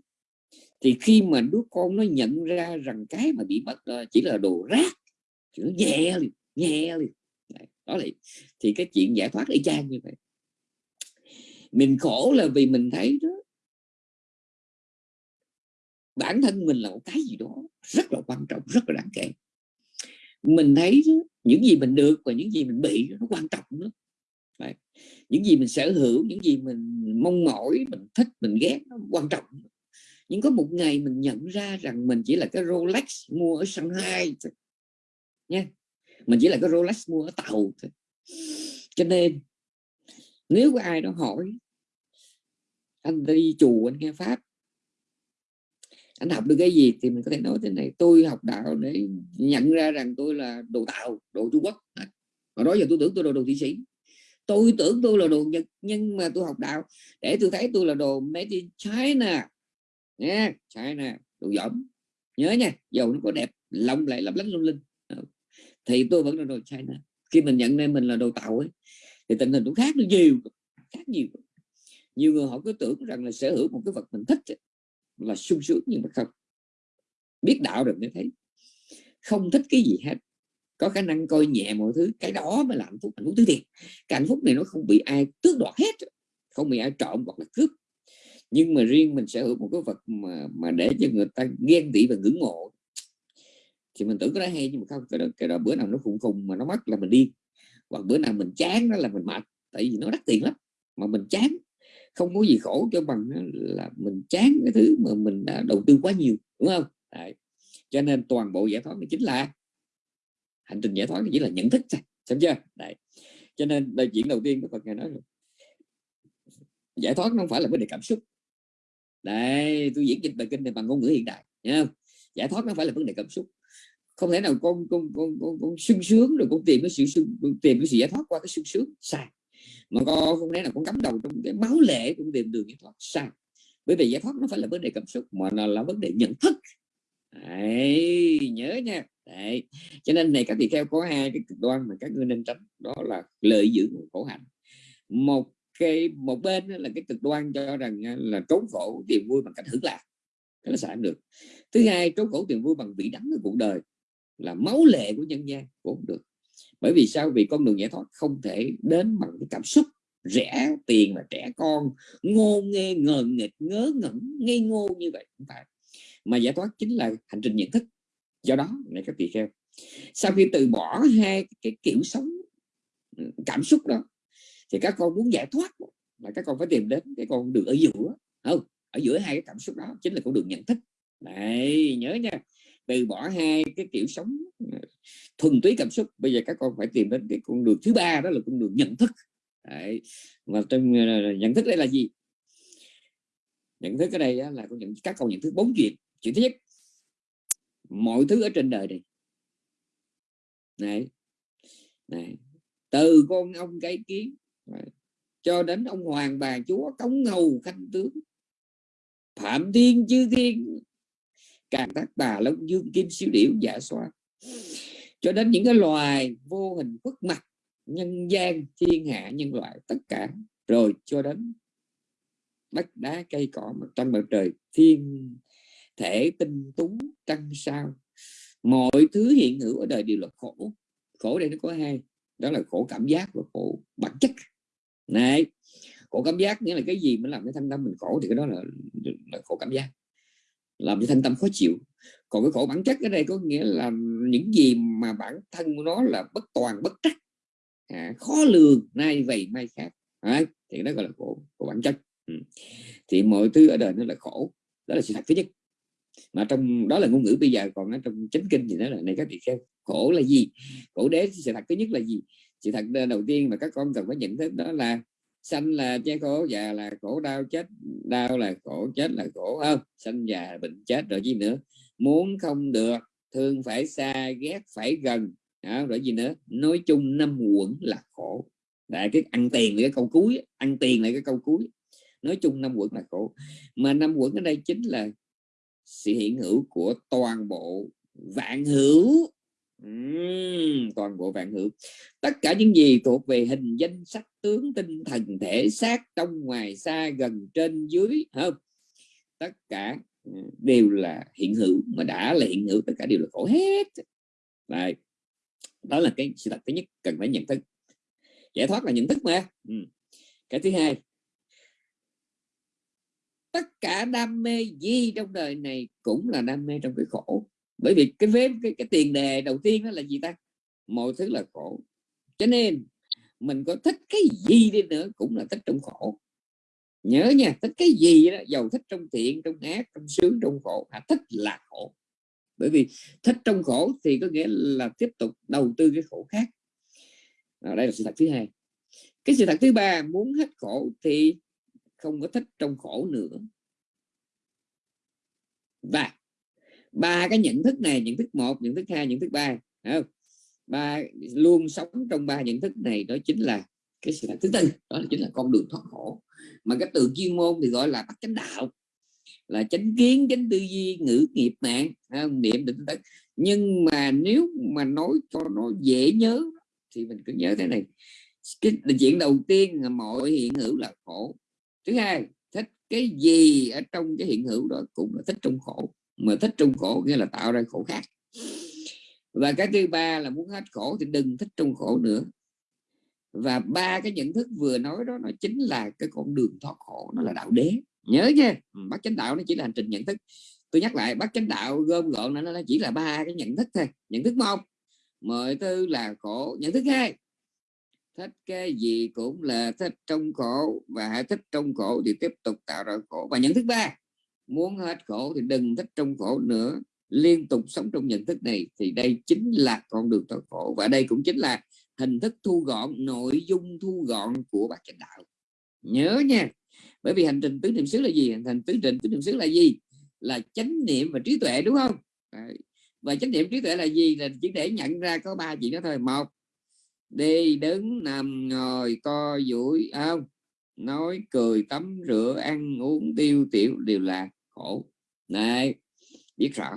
Thì khi mà đứa con nó nhận ra rằng cái mà bị mất chỉ là đồ rác thì nó nhẹ liền nhẹ liền đó là thì cái chuyện giải thoát y chang như vậy. Mình khổ là vì mình thấy đó. Bản thân mình là một cái gì đó rất là quan trọng rất là đáng kể. Mình thấy đó, những gì mình được và những gì mình bị nó quan trọng lắm. Đấy. những gì mình sở hữu những gì mình mong mỏi mình thích mình ghét nó quan trọng nhưng có một ngày mình nhận ra rằng mình chỉ là cái Rolex mua ở Shanghai nha mình chỉ là cái Rolex mua ở tàu thôi. Cho nên nếu có ai đó hỏi anh đi chùa anh nghe pháp anh học được cái gì? Thì mình có thể nói thế này tôi học đạo để nhận ra rằng tôi là đồ tàu, đồ Trung Quốc. Và đó giờ tôi tưởng tôi là đồ thị sĩ. Tôi tưởng tôi là đồ Nhật nhưng mà tôi học đạo để tôi thấy tôi là đồ made in China. Nha China đồ giỏm. Nhớ nha dầu nó có đẹp lông lại lấp lánh lung linh thì tôi vẫn là đồ China. Khi mình nhận ra mình là đồ tàu ấy, thì tình hình cũng khác nó nhiều, khác nhiều. Nhiều người họ cứ tưởng rằng là sở hữu một cái vật mình thích là sung sướng nhưng mà không. Biết đạo được mới thấy không thích cái gì hết. Có khả năng coi nhẹ mọi thứ, cái đó mới là hạnh phúc hạnh phúc thứ thiệt. Cái hạnh phúc này nó không bị ai tước đoạt hết không bị ai trộm hoặc là cướp. Nhưng mà riêng mình sở hữu một cái vật mà mà để cho người ta ghen tị và ngưỡng mộ thì mình tưởng cái đó hay nhưng mà không cái đó, cái đó bữa nào nó khùng khùng mà nó mất là mình đi. Hoặc bữa nào mình chán đó là mình mệt tại vì nó đắt tiền lắm mà mình chán. Không có gì khổ cho bằng là mình chán cái thứ mà mình đã đầu tư quá nhiều đúng không? Đấy. cho nên toàn bộ giải thoát chính là hành trình giải thoát chỉ là nhận thức thôi xem chưa? Đấy. cho nên đây chuyện đầu tiên của Phật ngài nói rồi giải thoát nó không phải là vấn đề cảm xúc. Đây tôi diễn dịch bài kinh này bằng ngôn ngữ hiện đại nha giải thoát nó phải là vấn đề cảm xúc không thể nào con con con con, con sung sướng rồi con tìm cái sự sung tìm cái sự giải thoát qua cái sung sướng. Sai. Mà con không thể nào con cắm đầu trong cái máu lệ con tìm đường giải thoát. Sai. Bởi vì giải thoát nó phải là vấn đề cảm xúc mà là, là vấn đề nhận thức. Đấy, nhớ nha. Đấy. cho nên này các vị theo có hai cái cực đoan mà các ngươi nên tránh. Đó là lợi dưỡng khổ hạnh. Một cái một bên là cái cực đoan cho rằng là trốn khổ tìm vui bằng cách hưởng lạc. Cái nó xài được. Thứ hai trốn khổ tìm vui bằng vị đắng của cuộc đời là máu lệ của nhân gian cũng được. Bởi vì sao? Vì con đường giải thoát không thể đến bằng cái cảm xúc rẻ tiền và trẻ con, ngô nghê, ngờ nghịch, ngớ ngẩn, ngây ngô như vậy không phải. Mà giải thoát chính là hành trình nhận thức. Do đó, này các tỳ kheo, sau khi từ bỏ hai cái kiểu sống ừ, cảm xúc đó, thì các con muốn giải thoát là các con phải tìm đến cái con đường ở giữa. Không, ở giữa hai cái cảm xúc đó chính là con đường nhận thức. Này, nhớ nha từ bỏ hai cái kiểu sống ờ, thuần túy cảm xúc. Bây giờ các con phải tìm đến cái con đường thứ ba, đó là con đường nhận thức. Đấy. và trong ờ, nhận thức đây là gì? Nhận thức ở đây là con nhận, các con nhận thức bốn chuyện. Chuyện thứ nhất, mọi thứ ở trên đời này. Này này, từ con ông cái kiến cho đến ông hoàng bà chúa, cống hầu khanh tướng, phạm thiên, chư thiên càng tác tà long dương kim siêu điểu giả xoa cho đến những cái loài vô hình khuất mặt nhân gian thiên hạ nhân loại tất cả. Rồi cho đến đất đá cây cỏ mặt trăng mặt trời thiên thể tinh tú trăng sao. Mọi thứ hiện hữu ở đời đều là khổ. Khổ đây nó có hai đó là khổ cảm giác và khổ bản chất. Này khổ cảm giác nghĩa là cái gì mới làm cái thân tâm mình khổ thì cái đó là, là khổ cảm giác làm cho thân tâm khó chịu. Còn cái khổ bản chất ở đây có nghĩa là những gì mà bản thân của nó là bất toàn bất trắc. À, khó lường nay vậy mai khác. À, thì đó gọi là khổ khổ bản chất. Ừ. thì mọi thứ ở đời nó là khổ. Đó là sự thật thứ nhất. Mà trong đó là ngôn ngữ bây giờ còn ở trong chánh kinh thì nó là này các vị xem khổ là gì? Khổ đế sự thật thứ nhất là gì? Sự thật đầu tiên mà các con cần phải nhận thức đó là sanh là che khổ già là khổ đau chết đau là khổ chết là khổ không? Sanh già bệnh chết rồi gì nữa? Muốn không được thương phải xa ghét phải gần. Đó, rồi gì nữa? Nói chung năm quẩn là khổ. Đại cái ăn tiền là cái câu cuối ăn tiền là cái câu cuối. Nói chung năm quẩn là khổ. Mà năm quẩn ở đây chính là sự hiện hữu của toàn bộ vạn hữu uhm, toàn bộ vạn hữu. Tất cả những gì thuộc về hình danh sắc tướng tinh thần thể xác trong ngoài xa gần trên dưới không tất cả ừ, đều là hiện hữu mà đã là hiện hữu tất cả đều là khổ hết. Đấy. đó là cái sự thật thứ nhất cần phải nhận thức. Giải thoát là nhận thức mà. Ừ. cái thứ hai tất cả đam mê gì trong đời này cũng là đam mê trong cái khổ bởi vì cái vế cái, cái tiền đề đầu tiên đó là gì ta? Mọi thứ là khổ. Cho nên mình có thích cái gì đi nữa cũng là thích trong khổ. Nhớ nha thích cái gì đó giàu thích trong thiện trong ác trong sướng trong khổ à, thích là khổ. Bởi vì thích trong khổ thì có nghĩa là tiếp tục đầu tư cái khổ khác. À, đây là sự thật thứ hai. Cái sự thật thứ ba muốn hết khổ thì không có thích trong khổ nữa. Và ba cái nhận thức này, nhận thức một, nhận thức hai, nhận thức ba không? ba luôn sống trong ba nhận thức này, đó chính là cái sự thứ tư đó là chính là con đường thoát khổ. Mà cái từ chuyên môn thì gọi là bắt chánh đạo, là chánh kiến, chánh tư duy, ngữ nghiệp mạng niệm định tấn. nhưng mà nếu mà nói cho nó dễ nhớ thì mình cứ nhớ thế này. Cái chuyện đầu tiên là mọi hiện hữu là khổ. Thứ hai, thích cái gì ở trong cái hiện hữu đó cũng là thích trong khổ mà thích trong khổ nghĩa là tạo ra khổ khác. Và cái thứ ba là muốn hết khổ thì đừng thích trong khổ nữa. Và ba cái nhận thức vừa nói đó nó chính là cái con đường thoát khổ nó là đạo đế. Nhớ nha bác chánh đạo nó chỉ là hành trình nhận thức. Tôi nhắc lại bác chánh đạo gom gọn nó nó chỉ là ba cái nhận thức thôi. Nhận thức một mọi thứ là khổ. Nhận thức hai thích cái gì cũng là thích trong khổ. Và hãy thích trong khổ thì tiếp tục tạo ra khổ. Và nhận thức ba muốn hết khổ thì đừng thích trong khổ nữa. Liên tục sống trong nhận thức này thì đây chính là con đường thoát khổ. Và đây cũng chính là hình thức thu gọn, nội dung thu gọn của bác chánh đạo. Nhớ nha, bởi vì hành trình tứ niệm xứ là gì? Hành trình tứ trình tứ niệm xứ là gì? Là chánh niệm và trí tuệ, đúng không? Và chánh niệm trí tuệ là gì? Là chỉ để nhận ra có ba chuyện đó thôi. Một, đi đứng nằm ngồi co duỗi, không? Nói, cười, tắm rửa, ăn uống, tiêu tiểu, đều là khổ. Này biết rõ.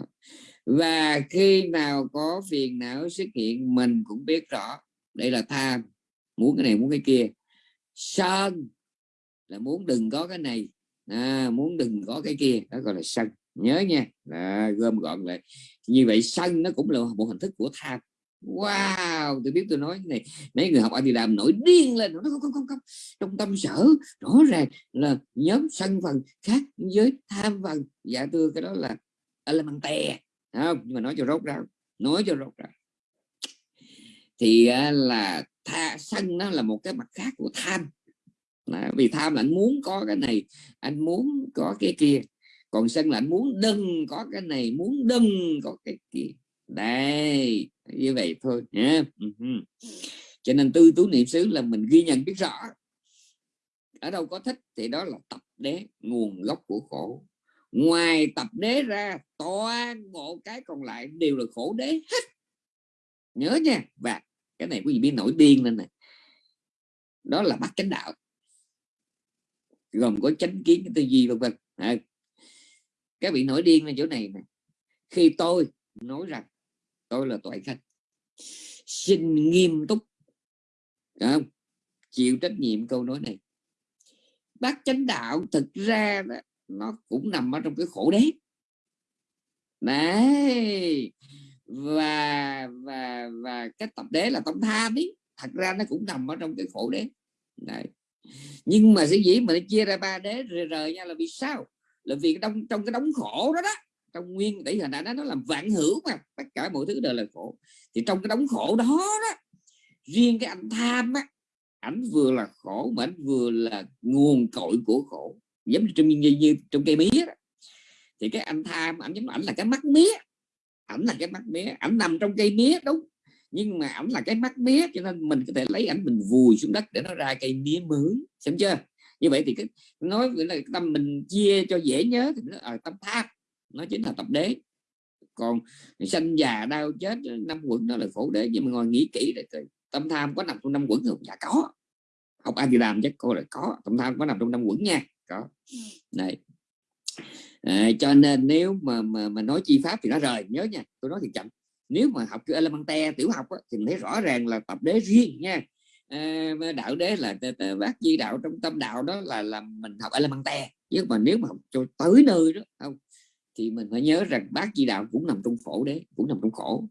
Và khi nào có phiền não xuất hiện mình cũng biết rõ. Đây là tham. Muốn cái này muốn cái kia. Sân là muốn đừng có cái này. À, muốn đừng có cái kia. Đó gọi là sân. Nhớ nha. À, gom gọn lại. Như vậy sân nó cũng là một hình thức của tham wow tôi biết tôi nói này. Mấy người học thì làm nổi điên lên nó không không không không. Trong tâm sở rõ ràng là nhóm sân phần khác với tham phần. Dạ thưa cái đó là element tè không? Nhưng mà nói cho rốt ra, nói cho rốt ra. thì à, là tha sân nó là một cái mặt khác của tham. À, vì tham là anh muốn có cái này anh muốn có cái kia. Còn sân là anh muốn đừng có cái này muốn đừng có cái kia. Đây như vậy thôi nhé cho nên tư tú niệm xứ là mình ghi nhận biết rõ. Ở đâu có thích thì đó là tập đế nguồn gốc của khổ. Ngoài tập đế ra toàn bộ cái còn lại đều là khổ đế hết. Nhớ nha. Và cái này quý vị biết nổi điên lên này đó là bắt chánh đạo. Gồm có chánh kiến cái tư duy vân vân. À, các vị nổi điên lên chỗ này này khi tôi nói rằng tôi là tội khách xin nghiêm túc. Không? chịu trách nhiệm câu nói này. Bác chánh đạo thực ra đó, nó cũng nằm ở trong cái khổ đế. Đấy. Và và và cái tập đế là tâm tham ấy thật ra nó cũng nằm ở trong cái khổ đế. Đấy. Nhưng mà sẽ dĩ mà nó chia ra ba đế rời rời nha là vì sao? Là vì trong trong cái đống khổ đó đó trong nguyên tỷ hình ảnh nó làm vạn hữu mà tất cả mọi thứ đều là khổ. Thì trong cái đống khổ đó đó riêng cái anh tham á ảnh vừa là khổ mà ảnh vừa là nguồn cội của khổ. Giống như trong như, như trong cây mía đó. thì cái anh tham ảnh giống ảnh là cái mắt mía. Ảnh là cái mắt mía. Ảnh nằm trong cây mía đúng. Nhưng mà ảnh là cái mắt mía cho nên mình có thể lấy ảnh mình vùi xuống đất để nó ra cây mía mới. Xem chưa? Như vậy thì cái nói là tâm mình chia cho dễ nhớ thì nó ở tâm tham nó chính là tập đế. Còn sanh già đau chết năm quẩn đó là khổ đế nhưng mà ngồi nghĩ kỹ để tâm tham có nằm trong năm quẩn không? Dạ có. Học a di đàm chắc cô là có tâm tham có nằm trong năm quẩn nha. Có. Này. À, cho nên nếu mà, mà mà nói chi pháp thì nó rời nhớ nha tôi nói thì chậm. Nếu mà học cái elemente tiểu học á, thì thấy rõ ràng là tập đế riêng nha. À, đạo đế là bác di đạo trong tâm đạo đó là là mình học elemente nhưng mà nếu mà học cho tới nơi đó không thì mình phải nhớ rằng bác di đạo cũng nằm trong khổ đế, cũng nằm trong khổ.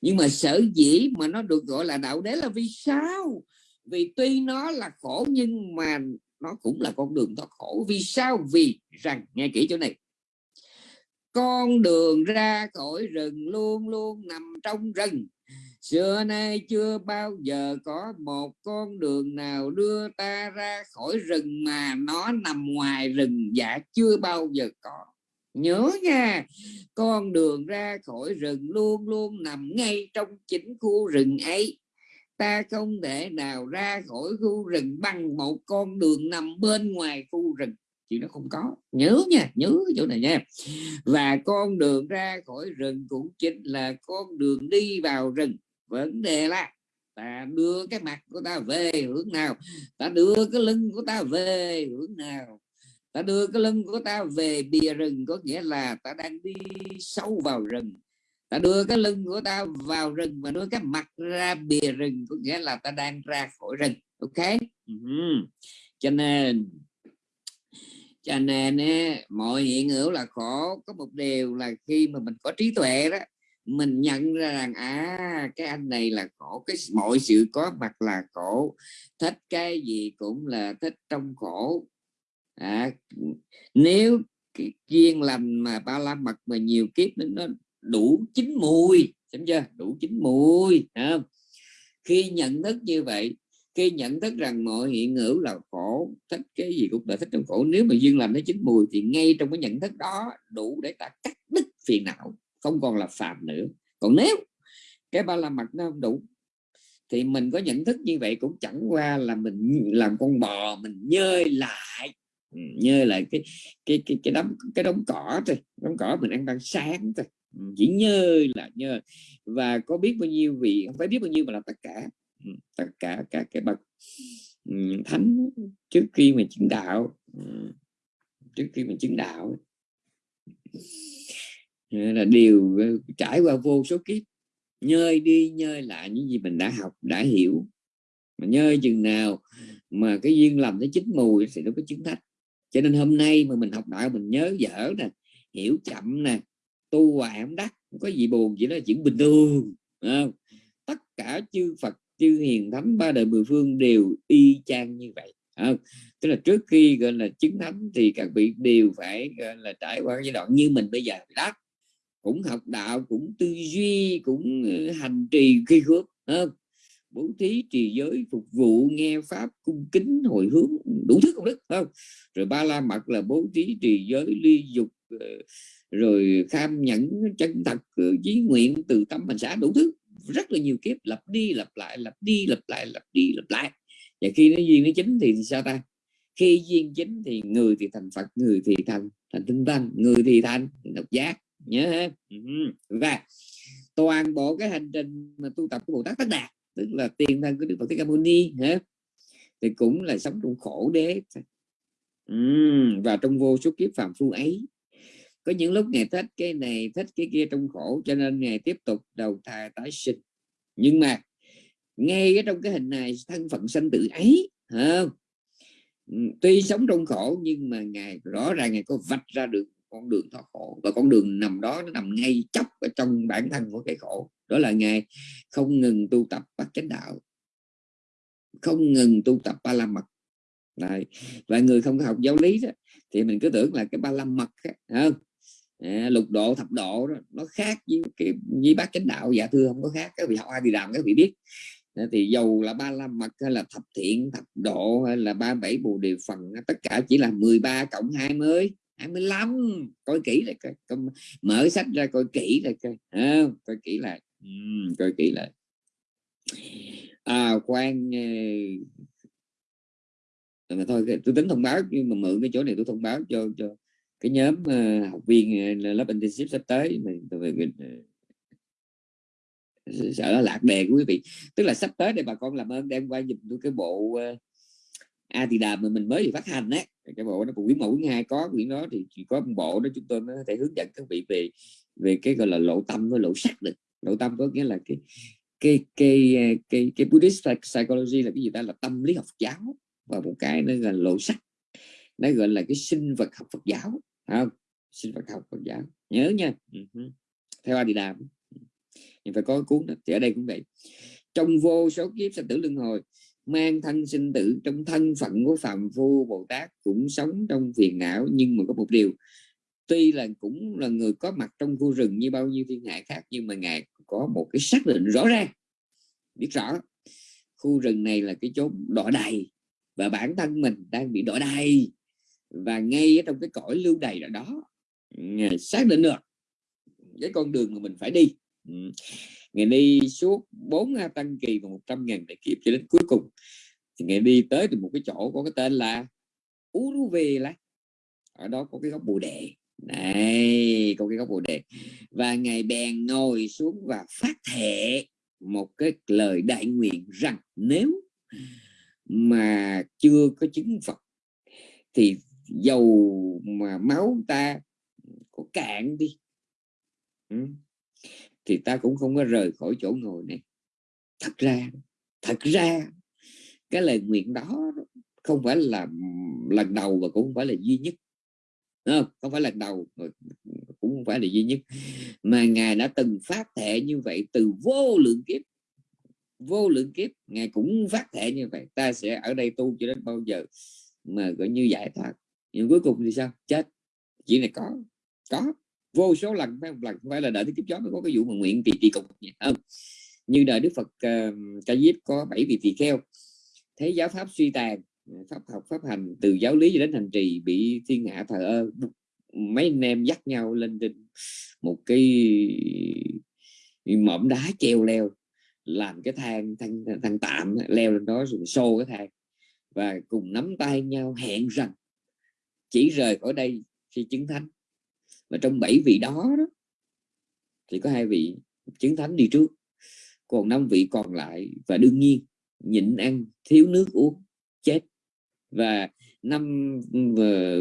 Nhưng mà sở dĩ mà nó được gọi là đạo đế là vì sao? Vì tuy nó là khổ nhưng mà nó cũng là con đường thoát khổ. Vì sao? Vì rằng, nghe kỹ chỗ này. Con đường ra khỏi rừng luôn luôn nằm trong rừng. Xưa nay chưa bao giờ có một con đường nào đưa ta ra khỏi rừng mà nó nằm ngoài rừng dạ chưa bao giờ có nhớ nha, con đường ra khỏi rừng luôn luôn nằm ngay trong chính khu rừng ấy. Ta không thể nào ra khỏi khu rừng bằng một con đường nằm bên ngoài khu rừng. Chuyện nó không có. Nhớ nha, nhớ chỗ này nha. Và con đường ra khỏi rừng cũng chính là con đường đi vào rừng. Vấn đề là ta đưa cái mặt của ta về hướng nào? Ta đưa cái lưng của ta về hướng nào? Ta đưa cái lưng của ta về bìa rừng, có nghĩa là ta đang đi sâu vào rừng. Ta đưa cái lưng của ta vào rừng và đưa cái mặt ra bìa rừng, có nghĩa là ta đang ra khỏi rừng, ok? Uh-huh. cho nên cho nên mọi hiện hữu là khổ. Có một điều là khi mà mình có trí tuệ đó, mình nhận ra rằng à cái anh này là khổ, cái mọi sự có mặt là khổ. Thích cái gì cũng là thích trong khổ à, nếu cái duyên lành mà ba la mật mà nhiều kiếp nó đủ chín mùi xem chưa đủ chín mùi không? khi nhận thức như vậy khi nhận thức rằng mọi hiện hữu là khổ thích cái gì cũng là thích trong khổ nếu mà duyên lành nó chín mùi thì ngay trong cái nhận thức đó đủ để ta cắt đứt phiền não không còn là phạm nữa còn nếu cái ba la mật nó không đủ thì mình có nhận thức như vậy cũng chẳng qua là mình làm con bò mình nhơi lại Ừ, như là cái cái cái cái đống cái đống cỏ thôi, đống cỏ mình ăn ban sáng thôi. Ừ, chỉ như là như và có biết bao nhiêu vị, không phải biết bao nhiêu mà là tất cả. Ừ, tất cả các cái bậc thánh trước khi mà chứng đạo. Trước khi mình chứng đạo. Là điều trải qua vô số kiếp. Nhơi đi nhơi lại những gì mình đã học, đã hiểu. Mà nhơi chừng nào mà cái duyên lầm nó chín mùi thì nó có chứng thách cho nên hôm nay mà mình học đạo, mình nhớ dở nè, hiểu chậm nè, tu hoài không đắc, không có gì buồn, chỉ là chuyện bình thường không? tất cả chư Phật, chư hiền thánh, ba đời mười phương đều y chang như vậy không? tức là trước khi gọi là chứng thánh thì các vị đều phải gọi là trải qua giai đoạn như mình bây giờ đó cũng học đạo, cũng tư duy, cũng ờ, hành trì khi khước không? Bố thí trì giới phục vụ nghe pháp, cung kính, hồi hướng, đủ thứ công đức không? Rồi ba la mật là bố thí trì giới ly dục ờ, rồi kham nhẫn, chân thật ờ, chí nguyện từ tâm hành xã đủ thứ. Rất là nhiều kiếp, lặp đi lặp lại, lặp đi lặp lại, lặp đi lặp lại. Và khi nó duyên nó chính thì sao ta? Khi duyên chính thì người thì thành phật, người thì thành thành tinh tăng, người thì thành độc giác, nhớ ha? Ừ Và toàn bộ cái hành trình mà tu tập của bồ tát tất đạt tức là tiền thân của đức phật thích ca mâu ni hả? Thì cũng là sống trong khổ đế. Uhm, và trong vô số kiếp phạm phu ấy. Có những lúc ngài thích cái này thích cái kia trong khổ cho nên ngài tiếp tục đầu thai tái sinh. Nhưng mà ngay cái trong cái hình này thân phận sanh tử ấy không? tuy sống trong khổ nhưng mà ngài rõ ràng ngài có vạch ra được con đường thoát khổ và con đường nằm đó nó nằm ngay chóc ở trong bản thân của cái khổ. Đó là ngài không ngừng tu tập bát chánh đạo không ngừng tu tập ba la mật. Đấy. và người không học giáo lý đó, thì mình cứ tưởng là cái ba la mật không? À, lục độ thập độ đó, nó khác với cái với bát chánh đạo. Dạ thưa không có khác các vị học ai thì làm các vị biết. Thì dầu là ba la mật hay là thập thiện thập độ hay là ba bảy bồ đề phần tất cả chỉ là 13 cộng 20 25 coi kỹ lại coi, coi mở sách ra coi kỹ lại coi à, coi kỹ lại. Coi kỹ lại. À quan ờ, mà thôi tôi tính thông báo nhưng mà mượn cái chỗ này tôi thông báo cho cho cái nhóm uh, học viên uh, lớp intensive sắp tới mình sợ nó lạc đề của quý vị. Tức là sắp tới đây bà con làm ơn đem qua dùm tôi cái bộ uh, a thì đàm mà mình mới phát hành á cái bộ nó cũng quyển một quyển hai có, quyển đó thì chỉ có một bộ đó chúng tôi mới có thể hướng dẫn các vị về về cái gọi là lộ tâm với lộ sắc được. Lộ tâm có nghĩa là cái cái cái ờ, cái cái Buddhist psychology là cái gì ta? Là tâm lý học giáo. Và một cái nó là lộ sắc. Nó gọi là cái sinh vật học Phật giáo. Không? Sinh vật học Phật giáo. Nhớ nha. Uh theo a đi đàm nhưng ừ. phải có cuốn đó. Thì ở đây cũng vậy. Trong vô số kiếp sanh tử luân hồi mang thân sinh tử trong thân phận của phạm phu bồ tát cũng sống trong phiền não nhưng mà có một điều. Tuy là cũng là người có mặt trong khu rừng như bao nhiêu thiên hạ khác nhưng mà ngài có một cái xác định rõ ràng. Biết rõ, khu rừng này là cái chốn đỏ đầy và bản thân mình đang bị đỏ đầy và ngay ở trong cái cõi lưu đầy đó, ngài xác định được cái con đường mà mình phải đi. Ừ ngày đi suốt 4 tăng kỳ và 100 ngàn đại kiếp cho đến cuối cùng. Thì ngày đi tới từ một cái chỗ có cái tên là Uruve ở đó có cái góc bồ đề. Này, có cái góc bồ đề. Và ngài bèn ngồi xuống và phát thệ một cái lời đại nguyện rằng nếu mà chưa có chứng Phật, thì dầu mà máu ta có cạn đi. Ừ thì ta cũng không có rời khỏi chỗ ngồi này. Thật ra thật ra cái lời nguyện đó không phải là lần đầu và cũng không phải là duy nhất. Không, không phải lần đầu cũng không phải là duy nhất. Mà ngài đã từng phát thệ như vậy từ vô lượng kiếp. Vô lượng kiếp ngài cũng phát thệ như vậy. Ta sẽ ở đây tu cho đến bao giờ mà gọi như giải thoát. Nhưng cuối cùng thì sao? Chết. Chuyện này có. Có vô số lần phải một lần không phải là đợi tới kiếp chó mới có cái vụ mà nguyện tỳ tỳ cục không? Như đời đức phật uh, ca diếp có bảy vị tỳ kheo. Thấy giáo pháp suy tàn pháp học pháp hành từ giáo lý cho đến hành trì bị thiên hạ thờ ơ mấy anh em dắt nhau lên trên một cái mỏm đá treo leo làm cái thang thang, thang tạm leo lên đó rồi xô cái thang và cùng nắm tay nhau hẹn rằng chỉ rời khỏi đây khi chứng thánh mà trong bảy vị đó, đó thì có hai vị chứng thánh đi trước còn năm vị còn lại và đương nhiên nhịn ăn thiếu nước uống chết. Và năm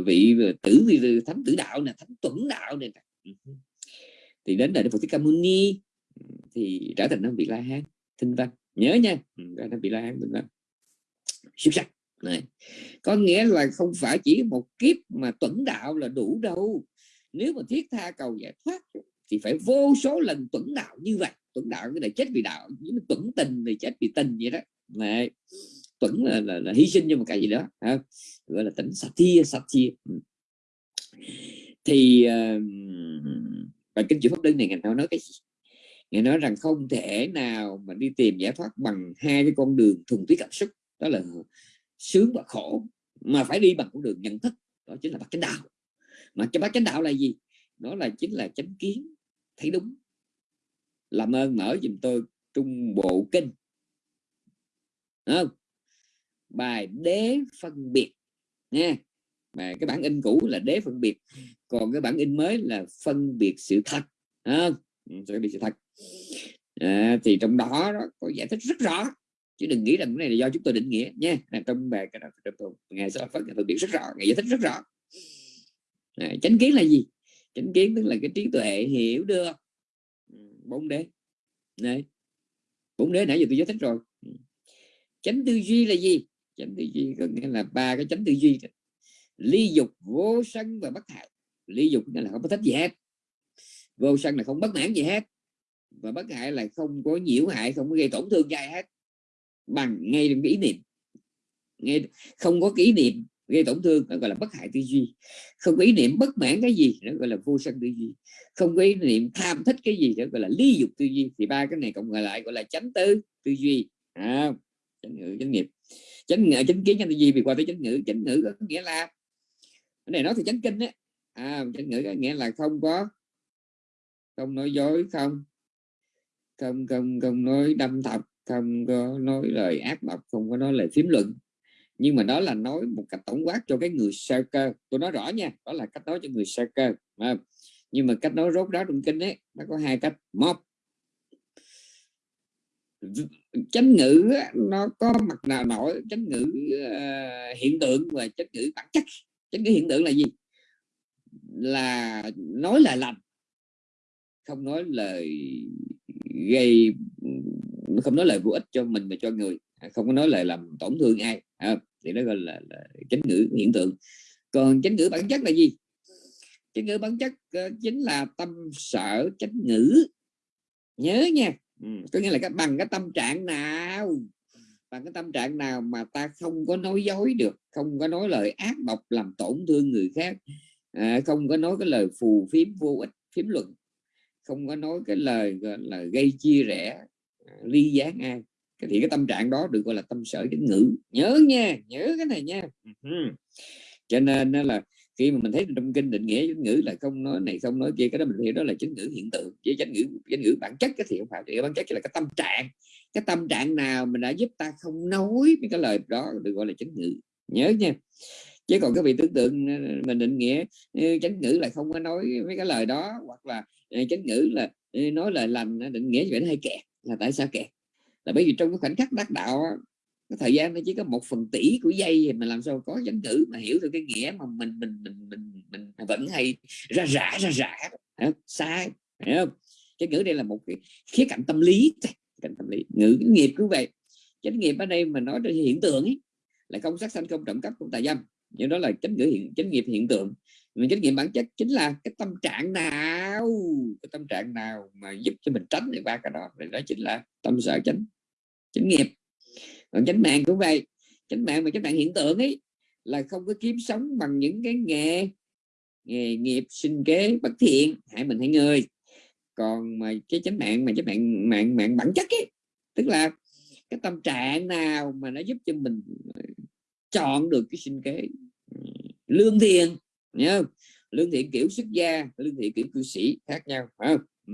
vị tử vị thánh tử đạo nè thánh tuẫn đạo này ừ thì đến đại Phật Thích Ca Mâu Ni thì trở thành năm vị La Hán thinh văn. Nhớ nha ừ, trở thành vị La Hán thinh văn. Xuất sắc. Này có nghĩa là không phải chỉ một kiếp mà tuẫn đạo là đủ đâu nếu mà thiết tha cầu giải thoát thì phải vô số lần tuẫn đạo như vậy. Tuẫn đạo cái này chết vì đạo tuẫn tình thì chết vì tình vậy đó. Này tuẫn là, là, là hy sinh cho một cái gì đó ha? gọi là tỉnh thi sát thi thì uh, bài kinh chữ pháp đơn này ngành nói nói cái gì? Ngài nói rằng không thể nào mà đi tìm giải thoát bằng hai cái con đường thuần túy cảm xúc đó là sướng và khổ mà phải đi bằng con đường nhận thức đó chính là bắt chánh đạo mà cho bác chánh đạo là gì? Đó là chính là chánh kiến. Thấy đúng. Làm ơn mở giùm tôi trung bộ kinh. Không? Bài đế phân biệt. Nha mà cái bản in cũ là đế phân biệt. Còn cái bản in mới là phân biệt sự thật. Không? Ừ, phân biệt sự thật. À, thì trong đó, đó có giải thích rất rõ. Chứ đừng nghĩ rằng cái này là do chúng tôi định nghĩa. Nha. Trong bài cái đó ngày sau phân biệt rất rõ. Ngày giải thích rất rõ à, chánh kiến là gì? Chánh kiến tức là cái trí tuệ hiểu được. Ừ, bốn đế. Này bốn đế nãy giờ tôi giải thích rồi. Ừ. Chánh tư duy là gì? Chánh tư duy có nghĩa là ba cái chánh tư duy ly dục vô sân và bất hại. Ly dục nghĩa là không có thích gì hết. Vô sân là không bất mãn gì hết. Và bất hại là không có nhiễu hại không có gây tổn thương cho ai hết. Bằng ngay cái ý niệm. Ngay không có kỷ niệm gây tổn thương nó gọi là bất hại tư duy. Không có ý niệm bất mãn cái gì nó gọi là vô sân tư duy. Không có ý niệm tham thích cái gì nó gọi là lý dục tư duy. Thì ba cái này cộng lại gọi là chánh tư tư duy. À, chánh ngữ chánh nghiệp. Chánh ngữ chánh kiến chánh tư duy vì qua tới chánh ngữ. Chánh ngữ có nghĩa là cái này nói thì chánh kinh á. À, chánh ngữ có nghĩa là không có không nói dối không không không không nói đâm thọc không có nói lời ác độc không có nói lời phím luận nhưng mà đó là nói một cách tổng quát cho cái người sơ cơ. Tôi nói rõ nha đó là cách nói cho người sơ cơ à, nhưng mà cách nói rốt ráo trong kinh ấy nó có hai cách. Một chánh ngữ nó có mặt nào nổi? Chánh ngữ uh, hiện tượng và chánh ngữ bản chất. Chánh ngữ hiện tượng là gì? Là nói lời lành không nói lời gây không nói lời vô ích cho mình mà cho người không có nói lời làm tổn thương ai à, thì nó gọi là, là chánh ngữ hiện tượng. Còn chánh ngữ bản chất là gì? Chánh ngữ bản chất uh, chính là tâm sở chánh ngữ. Nhớ nha. Ừ, có nghĩa là cái bằng cái tâm trạng nào bằng cái tâm trạng nào mà ta không có nói dối được không có nói lời ác độc làm tổn thương người khác à, không có nói cái lời phù phiếm vô ích phiếm luận không có nói cái lời là gây chia rẽ à, ly gián ai thì cái tâm trạng đó được gọi là tâm sở chánh ngữ. Nhớ nha nhớ cái này nha. Cho nên là khi mà mình thấy trong kinh định nghĩa chánh ngữ là không nói này không nói kia cái đó mình hiểu đó là chánh ngữ hiện tượng. Với chánh ngữ chánh ngữ bản chất cái thì không phải thì bản chất là cái tâm trạng. Cái tâm trạng nào mình đã giúp ta không nói cái lời đó được gọi là chánh ngữ. Nhớ nha. Chứ còn cái vị tưởng tượng mình định nghĩa chánh ngữ là không có nói mấy cái lời đó hoặc là chánh ngữ là nói lời lành định nghĩa vậy nó hay kẹt là tại sao kẹt là bởi vì trong cái khoảnh khắc đắc đạo cái thời gian nó chỉ có một phần tỷ của giây mà làm sao có chánh cử mà hiểu được cái nghĩa mà mình mình mình mình, mình vẫn hay ra rã ra rã sai hiểu không? Chánh ngữ đây là một cái khía cạnh tâm lý cạnh tâm lý. Ngữ nghiệp cũng vậy. Chánh nghiệp ở đây mà nói trên hiện tượng ấy là không sát sanh không trộm cắp không tà dâm. Nhưng đó là chánh ngữ hiện chánh nghiệp hiện tượng. Mình chánh nghiệp bản chất chính là cái tâm trạng nào cái tâm trạng nào mà giúp cho mình tránh được ba cái đó. Thì đó chính là tâm sở chánh chánh nghiệp. Còn chánh mạng cũng vậy chánh mạng mà chánh mạng hiện tượng ấy là không có kiếm sống bằng những cái nghề nghề nghiệp sinh kế bất thiện hại mình hại người. Còn mà cái chánh mạng mà chánh mạng mạng mạng bản chất ấy tức là cái tâm trạng nào mà nó giúp cho mình chọn được cái sinh kế ừ, lương thiện nhớ lương thiện kiểu xuất gia lương thiện kiểu cư sĩ khác nhau phải không? Ừ.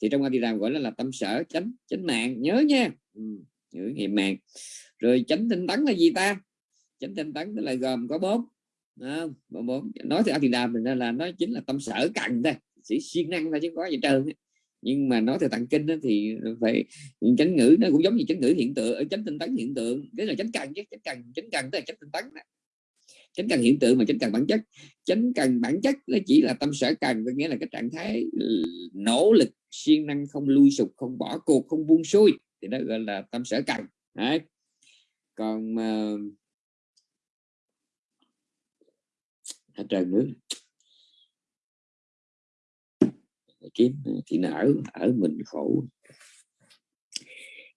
thì trong Adidam gọi là, là tâm sở chánh chánh mạng nhớ nha. Ừ ngữ nhớ mạng rồi chánh tinh tấn là gì ta? Chánh tinh tấn là gồm có bốn. Không bốn. Nói thì đà mình là nó chính là tâm sở cần thôi. Sĩ siêng năng thôi chứ có gì trơn nhưng mà nói theo tặng kinh đó thì phải chánh ngữ nó cũng giống như chánh ngữ hiện tượng ờ, chánh tinh tấn hiện tượng. Cái là chánh cần chứ, chánh cần chánh cần tức là chánh tinh tấn đó. Chánh cần hiện tượng mà chánh cần bản chất. Chánh cần bản chất nó chỉ là tâm sở cần có nghĩa là cái trạng thái ừ, nỗ lực, siêng năng không lui sụp, không bỏ cuộc, không buông xuôi thì nó gọi là tâm sở cần. Đấy. còn uh... trời nữa kiếm thì nó ở ở mình khổ.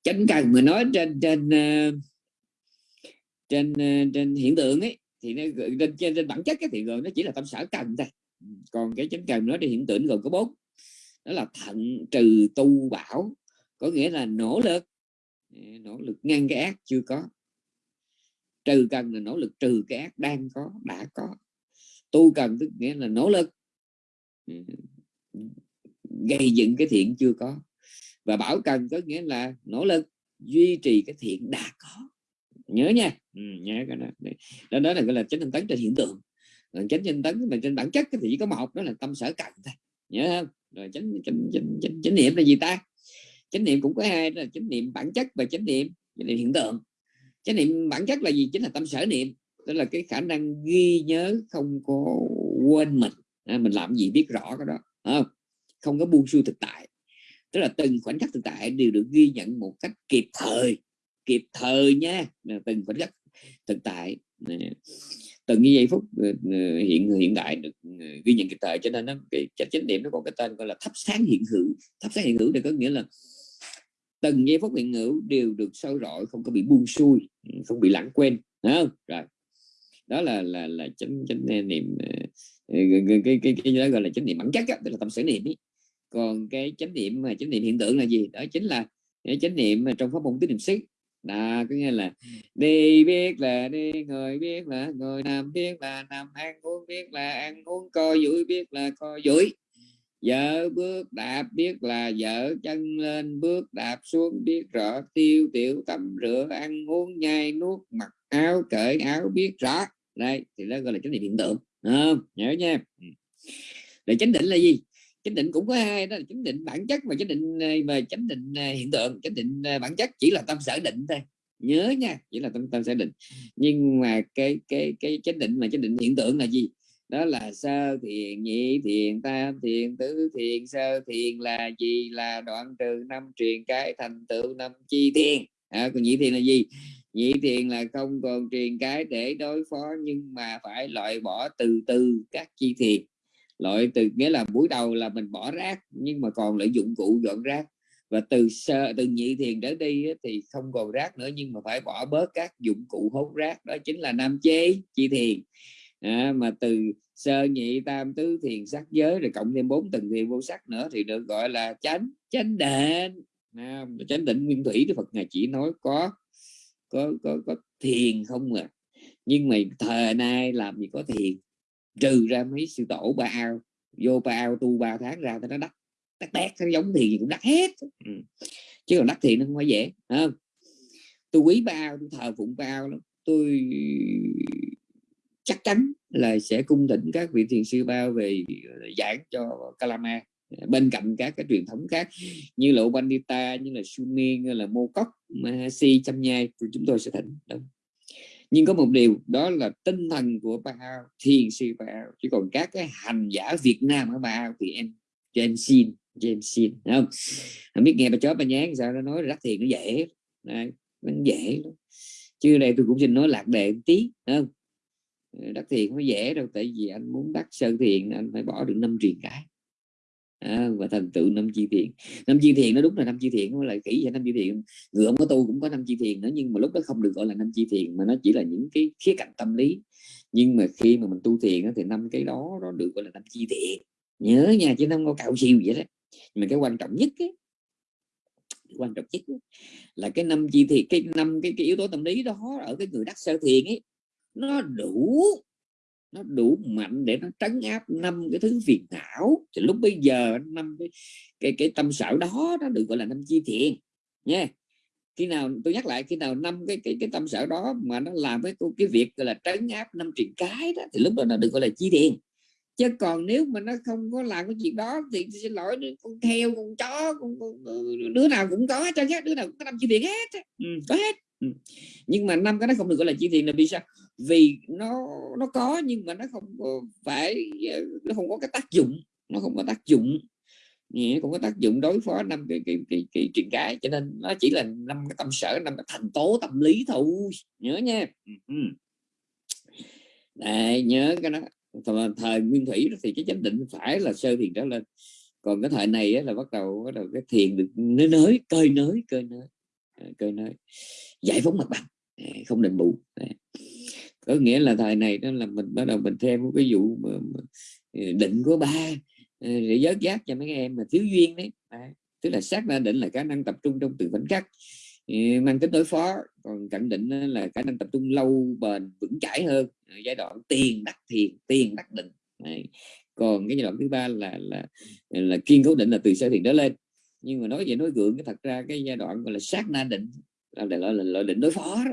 Chánh cần mà nói trên trên ờ, trên ờ, trên hiện tượng ấy thì nó trên, trên, trên bản chất cái thì rồi nó chỉ là tâm sở cần thôi. Còn cái chánh cần nói đi hiện tượng gồm có bốn. Đó là thận trừ tu bảo có nghĩa là nỗ lực. Nỗ lực ngăn cái ác chưa có. Trừ cần là nỗ lực trừ cái ác đang có đã có. Tu cần tức nghĩa là nỗ lực. Ừ. Gây dựng cái thiện chưa có. Và bảo cần có nghĩa là nỗ lực duy trì cái thiện đã có. Nhớ nha. Ừ, nhớ cái đó. Đó, đó là gọi là chánh tinh tấn trên hiện tượng. Còn chánh tinh tấn mà trên bản chất thì chỉ có một đó là tâm sở cần thôi. Nhớ không? Rồi chánh chánh chánh, chánh, chánh niệm là gì ta? Chánh niệm cũng có hai đó là chánh niệm bản chất và chánh niệm chánh niệm hiện tượng. Chánh niệm bản chất là gì? Chính là tâm sở niệm tức là cái khả năng ghi nhớ không có quên mình. À, mình làm gì biết rõ cái đó không? Không có buông xuôi thực tại. Tức là từng khoảnh khắc thực tại đều được ghi nhận một cách kịp thời kịp thời nha. Từng khoảnh khắc thực tại. Từng như giây phút ờ, ờ, hiện hiện đại được ờ, ghi nhận kịp thời. Cho nên nó cái chánh niệm nó có cái tên gọi là thắp sáng hiện hữu. Thắp sáng hiện hữu thì có nghĩa là từng giây phút hiện hữu đều được soi rọi không có bị buông xuôi không bị lãng quên không? Rồi. Đó là là là chánh chánh niệm cái cái cái, cái đó gọi là chánh niệm bản chất đó, tức là tâm sở niệm ấy. còn cái chánh niệm mà chánh niệm hiện tượng là gì? Đó chính là cái chánh niệm trong pháp môn tứ niệm xứ. Đó có nghĩa là đi biết là đi ngồi biết là ngồi nằm biết là nằm ăn uống biết là ăn uống co duỗi biết là co duỗi vợ bước đạp biết là vợ chân lên bước đạp xuống biết rõ tiêu tiểu tắm rửa ăn uống nhai nuốt mặc áo cởi áo biết rõ. Đây thì đó gọi là chánh niệm hiện tượng à, nhớ nha. Ừ. Để chánh định là gì? Chánh định cũng có hai đó là chánh định bản chất và chánh định ờ, mà chánh định ờ, hiện tượng. Chánh định ờ, bản chất chỉ là tâm sở định thôi. Nhớ nha chỉ là tâm tâm sở định. Nhưng mà cái cái cái chánh định mà chánh định hiện tượng là gì? Đó là sơ thiền nhị thiền tam thiền tứ thiền sơ thiền là gì? Là đoạn trừ năm truyền cái thành tựu năm chi thiền. À, còn nhị thiền là gì? Nhị thiền là không còn truyền cái để đối phó nhưng mà phải loại bỏ từ từ các chi thiền. Loại từ nghĩa là buổi đầu là mình bỏ rác nhưng mà còn lại dụng cụ dọn rác. Và từ sơ từ nhị thiền trở đi thì không còn rác nữa nhưng mà phải bỏ bớt các dụng cụ hốt rác. Đó chính là nam chế chi thiền à, mà từ sơ nhị tam tứ thiền sắc giới rồi cộng thêm bốn tầng thiền vô sắc nữa thì được gọi là chánh chánh định à, chánh định nguyên thủy thì Phật ngài chỉ nói có có có có thiền không à. Nhưng mà thời nay làm gì có thiền? Trừ ra mấy sư tổ ba ao vô ba ao tu ba tháng ra thì nó đắt đắt đét nó giống thiền cũng đắt hết. Ừ. chứ còn đắt thiền nó không phải dễ không? Tôi quý ba ao tôi thờ phụng ba ao lắm. Tôi chắc chắn là sẽ cung thỉnh các vị thiền sư bao về ờ, giảng cho Kalama ờ, bên cạnh các cái truyền thống khác như là Bandita như là Sumin như là Mô Cốc Mahasi Chăm Nhai chúng tôi sẽ thỉnh Đúng. nhưng có một điều đó là tinh thần của Bao thiền sư Bao chứ còn các cái hành giả Việt Nam ở Bao thì em cho em xin cho em xin không không biết nghe bà chó bà nhán sao nó nói rắc thiền nó dễ Đấy, nó dễ lắm. chứ đây tôi cũng xin nói lạc đề một tí không Ờ, đắc thiền mới dễ đâu tại vì anh muốn đắc sơ thiền anh phải bỏ được năm truyền cái. À, và thành tựu năm chi thiền năm chi thiền nó đúng là năm chi thiền không là kỹ vậy năm chi thiền người không có tu cũng có năm chi thiền nữa nhưng mà lúc đó không được gọi là năm chi thiền mà nó chỉ là những cái khía cạnh tâm lý. Nhưng mà khi mà mình tu thiền thì năm cái đó nó được gọi là năm chi thiền nhớ nha chứ không có cạo siêu vậy đó. Nhưng mà cái quan trọng nhất ấy, quan trọng nhất ấy, là cái năm chi thiền cái năm cái, cái yếu tố tâm lý đó ở cái người đắc sơ thiền ấy nó đủ nó đủ mạnh để nó trấn áp năm cái thứ phiền não. Thì lúc bây giờ năm cái cái, cái tâm sở đó nó được gọi là năm chi thiện nha khi nào tôi nhắc lại khi nào năm cái cái cái tâm sở đó mà nó làm cái cái việc gọi là trấn áp năm triền cái đó thì lúc đó nó được gọi là chi thiện chứ còn nếu mà nó không có làm cái chuyện đó thì xin lỗi con heo con chó con, con, đứa nào cũng có cho hết đứa nào cũng có năm chi thiện hết ừ, có hết nhưng mà năm cái nó không được gọi là chỉ thiền là vì sao? Vì nó nó có nhưng mà nó không có phải nó không có cái tác dụng nó không có tác dụng. Nghĩa cũng có tác dụng đối phó năm cái cái cái, cái chuyện cái cho nên nó chỉ là năm cái tâm sở năm cái thành tố tâm lý thôi. Nhớ nha. Đây, nhớ cái đó. Thời, thời nguyên thủy thì cái chánh định phải là sơ thiền trở lên. Còn cái thời này là bắt đầu bắt đầu cái thiền được nới nới cơi nới cơi nới. Ờ, cơ nói giải phóng mặt bằng. Ờ, không định bù. Có nghĩa là thời này đó là mình bắt đầu mình thêm một cái vụ mà, mà, ờ, định của ba để giới giác cho mấy em mà thiếu duyên đấy, tức là xác ra định là khả năng tập trung trong từng khoảnh khắc mang tính đối phó. Còn cận định là khả năng tập trung lâu bền vững chãi hơn giai đoạn tiền đắc thiền tiền đắc định. Đấy. còn cái giai đoạn thứ ba là là là kiên cố định là từ sơ thiền đó lên nhưng mà nói vậy nói gượng cái thật ra cái giai đoạn gọi là sát na định là loại, loại, định đối phó đó.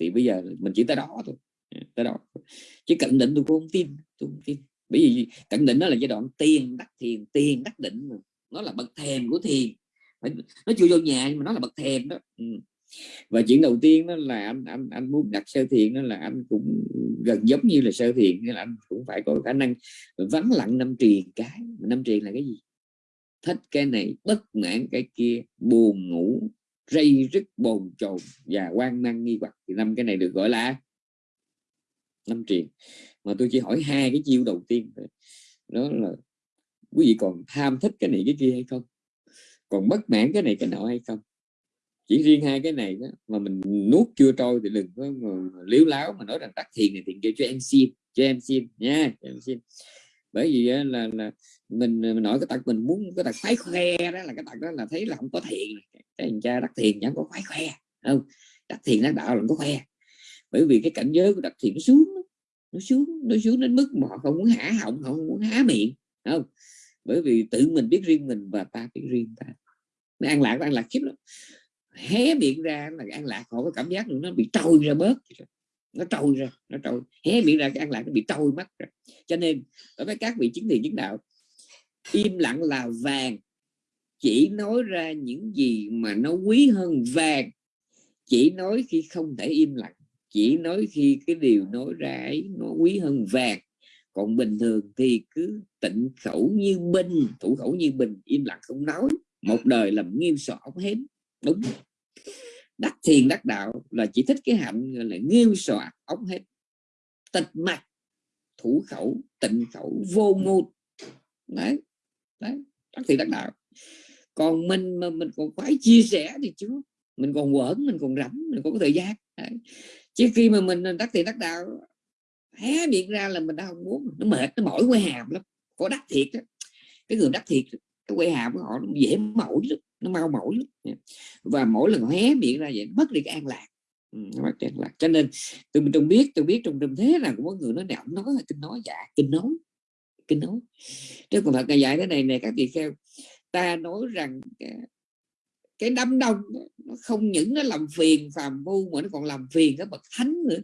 thì bây giờ mình chỉ tới đó thôi. Ừ, tới đó. Chứ cận định tôi cũng không tin tôi không tin. Bởi vì cận định nó là giai đoạn tiền đắc thiền tiền đắc định mà. Nó là bậc thềm của thiền. Nó chưa vô nhà nhưng mà nó là bậc thềm đó. Ừ. và chuyện đầu tiên đó là anh anh anh muốn đặt sơ thiền đó là anh cũng gần giống như là sơ thiền nên là anh cũng phải có khả năng vắng lặng năm triền cái. Năm triền là cái gì? Thích cái này bất mãn cái kia buồn ngủ rây rứt bồn chồn và quan mang nghi hoặc. Thì năm cái này được gọi là năm triền. Mà tôi chỉ hỏi hai cái chiêu đầu tiên đó là quý vị còn tham thích cái này cái kia hay không? Còn bất mãn cái này cái nọ hay không? Chỉ riêng hai cái này đó, mà mình nuốt chưa trôi thì đừng có liếu láo mà nói rằng tắt thiền này thiền kia cho em xin cho em xin nha cho em xin bởi vì là là mình, mình nói cái tật mình muốn cái tật khoái khoe đó là cái tật đó là thấy là không có thiện. Cái thằng cha đắc thiền chẳng có khoái khoe không? Đắc thiền đắc đạo là không có khoe. Bởi vì cái cảnh giới của đắc thiền nó xuống nó xuống nó xuống đến mức mà họ không muốn hả họng họ không muốn há miệng không? Bởi vì tự mình biết riêng mình và ta biết riêng ta. Nó an lạc an lạc khiếp lắm. Hé miệng ra là an lạc họ có cảm giác nó bị trôi ra bớt nó trôi ra nó trôi. Hé miệng ra cái ăn lạc nó bị trôi mất rồi. Cho nên, đối với các vị chứng thiền chứng đạo, im lặng là vàng. Chỉ nói ra những gì mà nó quý hơn vàng. Chỉ nói khi không thể im lặng. Chỉ nói khi cái điều nói ra ấy nó quý hơn vàng. Còn bình thường thì cứ tịnh khẩu như binh thủ khẩu như bình, im lặng không nói. Một đời làm nghiêm sọ ống hến đúng đắc thiền đắc đạo là chỉ thích cái hạnh là nghiêm sọ ống hết. Tịch mặt thủ khẩu tịnh khẩu vô ngôn. Đấy đấy đắc thiền đắc đạo. Còn mình mà mình còn phải chia sẻ thì chứ mình còn quẩn mình còn rảnh mình còn có thời gian. Đấy. chứ khi mà mình đắc thiền đắc đạo hé miệng ra là mình đã không muốn nó mệt nó mỏi quay hàm lắm. Có đắc thiệt đó cái người đắc thiệt cái quay hàm của họ nó dễ mỏi lắm nó mau mỏi và mỗi lần hé miệng ra vậy mất đi cái an lạc. Ừ, mất an lạc. Cho nên tôi mình trong biết tôi biết trong trong thế là cũng có người nói đạo nói kinh nói dạ kinh nói kinh nói. Chứ còn thật ngày dạy thế này này các vị kheo ta nói rằng cái, đám đông nó không những nó làm phiền phàm phu mà nó còn làm phiền các bậc thánh nữa.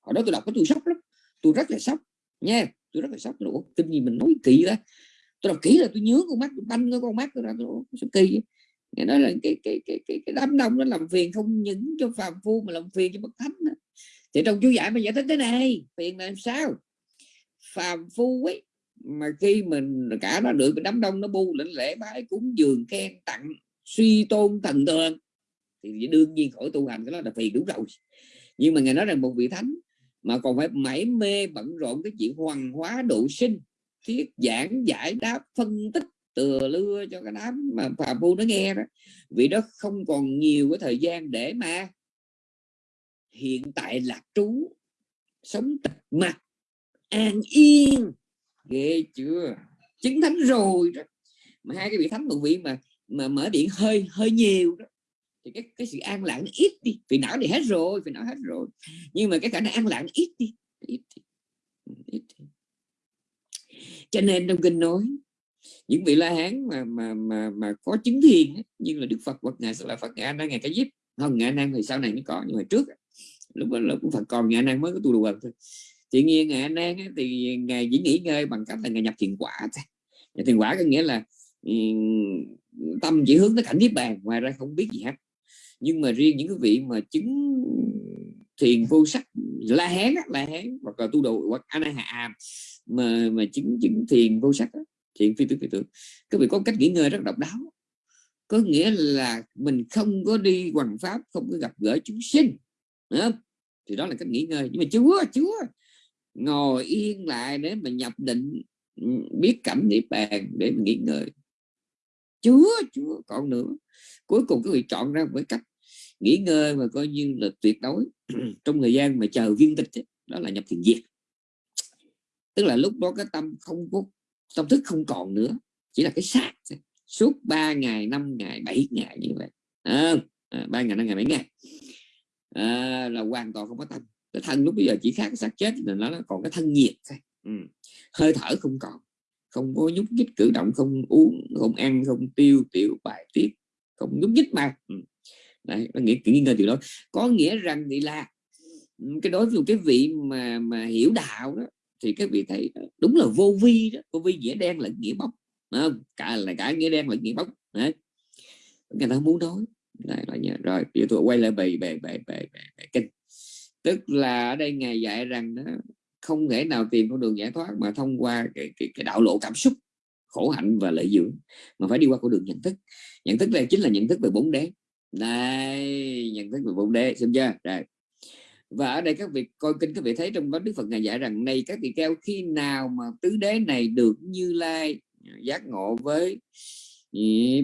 Hồi đó tôi đọc cái tôi sốc lắm tôi rất là sốc nha tôi rất là sốc. Nữa kinh gì mình nói kỳ đó tôi đọc kỹ là tôi nhớ con mắt tôi banh cái con mắt tôi ra tôi sao kỳ nghe nói là cái cái cái cái, cái đám đông nó làm phiền không những cho phàm phu mà làm phiền cho bậc thánh đó. thì trong chú giải mà giải thích thế này phiền là làm sao phàm phu ấy mà khi mình cả nó được đám đông nó bu lĩnh lễ bái cúng dường khen tặng suy tôn thần tượng thì đương nhiên khỏi tu hành cái đó là phiền đúng rồi nhưng mà ngài nói rằng một vị thánh mà còn phải mãi mê bận rộn cái chuyện hoàng hóa độ sinh thiết giảng giải đáp phân tích từ lưa cho cái đám mà phàm phu nó nghe đó. Vì đó không còn nhiều cái thời gian để mà hiện tại lạc trú, sống tịch mặt an yên. Ghê chưa? Chứng thánh rồi đó. Mà hai cái vị thánh một vị mà mà mở điện hơi hơi nhiều đó, thì cái cái sự an lặng ít đi. Vì não thì hết rồi, vì não hết rồi. Nhưng mà cái khả năng an lặng ít đi ít đi. ít đi. Cho nên trong kinh nói những vị la hán mà mà mà mà có chứng thiền như là đức phật hoặc ngài sẽ là phật, ngài đang ngài cái giúp không, ngài năng thì sau này mới có, nhưng mà trước lúc đó là cũng phật còn ngài năng mới có tu đùa thôi. Thì nhiên ngài năng thì ngài chỉ nghỉ ngơi bằng cách là ngài nhập thiền quả nhập thiền quả có nghĩa là ừ, tâm chỉ hướng tới cảnh niết bàn, ngoài ra không biết gì hết. Nhưng mà riêng những cái vị mà chứng thiền vô sắc, la hán la hán hoặc là tu đồ hoặc anh hạ, mà mà chứng chứng thiền vô sắc chuyện phi tưởng phi tưởng các vị có cách nghỉ ngơi rất độc đáo. Có nghĩa là mình không có đi hoàng pháp không có gặp gỡ chúng sinh đó. thì đó là cách nghỉ ngơi. Nhưng mà chúa chúa ngồi yên lại để mà nhập định ừ, biết cảm niết bàn để mình nghỉ ngơi. Chúa chúa còn nữa. Cuối cùng các vị chọn ra một cách nghỉ ngơi mà coi như là tuyệt đối. Trong thời gian mà chờ viên tịch ấy, đó là nhập thiền diệt tức là lúc đó cái tâm không có tâm thức không còn nữa chỉ là cái xác suốt 3 ngày 5 ngày 7 ngày như vậy. À, ba ngày năm ngày 7 ngày. À, là hoàn toàn không có tâm cái thân lúc bây giờ chỉ khác cái xác chết là nó còn cái thân nhiệt thôi. Ừ. hơi thở không còn. Không có nhúc nhích cử động không uống không ăn không tiêu tiểu bài tiết. Không nhúc nhích mà. Ừ. Đấy, nó nghĩa nghi ngờ điều đó. Có nghĩa rằng thì là ừ, cái đối với cái vị mà mà hiểu đạo đó thì các vị thấy ờ, đúng là vô vi đó vô vi nghĩa đen là nghĩa bóng không? cả là cả nghĩa đen là nghĩa bóng đấy. Người ta muốn nói Đấy, là nhớ. rồi bây giờ tôi quay lại bài bài bài bài bài kinh. Tức là ở đây ngài dạy rằng đó không thể nào tìm con đường giải thoát mà thông qua cái, cái, cái đạo lộ cảm xúc khổ hạnh và lợi dưỡng mà phải đi qua con đường nhận thức. Nhận thức đây chính là nhận thức về bốn đế. Đây nhận thức về bốn đế xem chưa? Rồi và ở đây các vị coi kinh các vị thấy trong đó Đức Phật ngài dạy rằng này các vị kêu khi nào mà tứ đế này được Như Lai giác ngộ với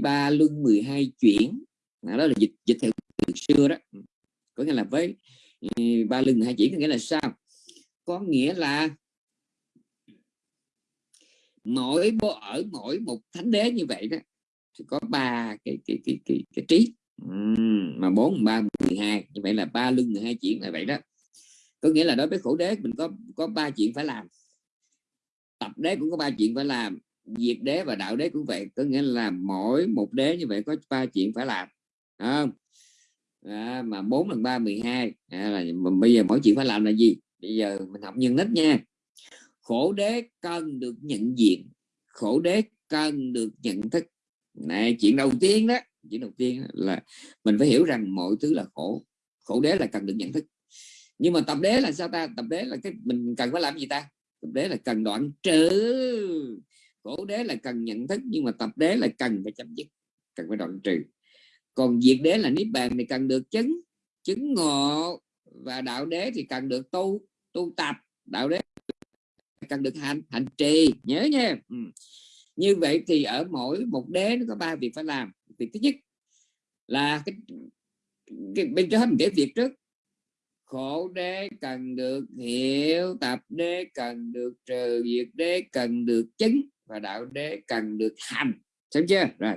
ba luân 12 chuyển à, đó là dịch dịch theo từ xưa đó. Có nghĩa là với ba lưng hai chuyển có nghĩa là sao? Có nghĩa là mỗi bộ ở mỗi một thánh đế như vậy đó thì có ba cái cái cái cái, cái trí mà bốn ba mười hai như vậy là ba lưng hai chuyện là vậy đó. Có nghĩa là đối với khổ đế mình có có ba chuyện phải làm. Tập đế cũng có ba chuyện phải làm diệt đế và đạo đế cũng vậy. Có nghĩa là mỗi một đế như vậy có ba chuyện phải làm không? À, mà 4 lần 3 12 à, là bây giờ mỗi chuyện phải làm là gì? Bây giờ mình học nhân nít nha. Khổ đế cần được nhận diện khổ đế cần được nhận thức. Này chuyện đầu tiên đó chỉ đầu tiên là mình phải hiểu rằng mọi thứ là khổ. Khổ đế là cần được nhận thức. Nhưng mà tập đế là sao ta? Tập đế là cái mình cần phải làm gì ta? Tập đế là cần đoạn trừ. Khổ đế là cần nhận thức, nhưng mà tập đế là cần phải chấm dứt, cần phải đoạn trừ. Còn diệt đế là niết bàn thì cần được chứng chứng ngộ. Và đạo đế thì cần được tu tu tập. Đạo đế cần được hành hành trì. Nhớ nha. Ừ. như vậy thì ở mỗi một đế nó có ba việc phải làm việc thứ nhất là cái, cái bên cho mình kể việc trước. Khổ đế cần được hiểu tập đế cần được trừ diệt đế cần được chứng và đạo đế cần được hành. Xem chưa? Rồi.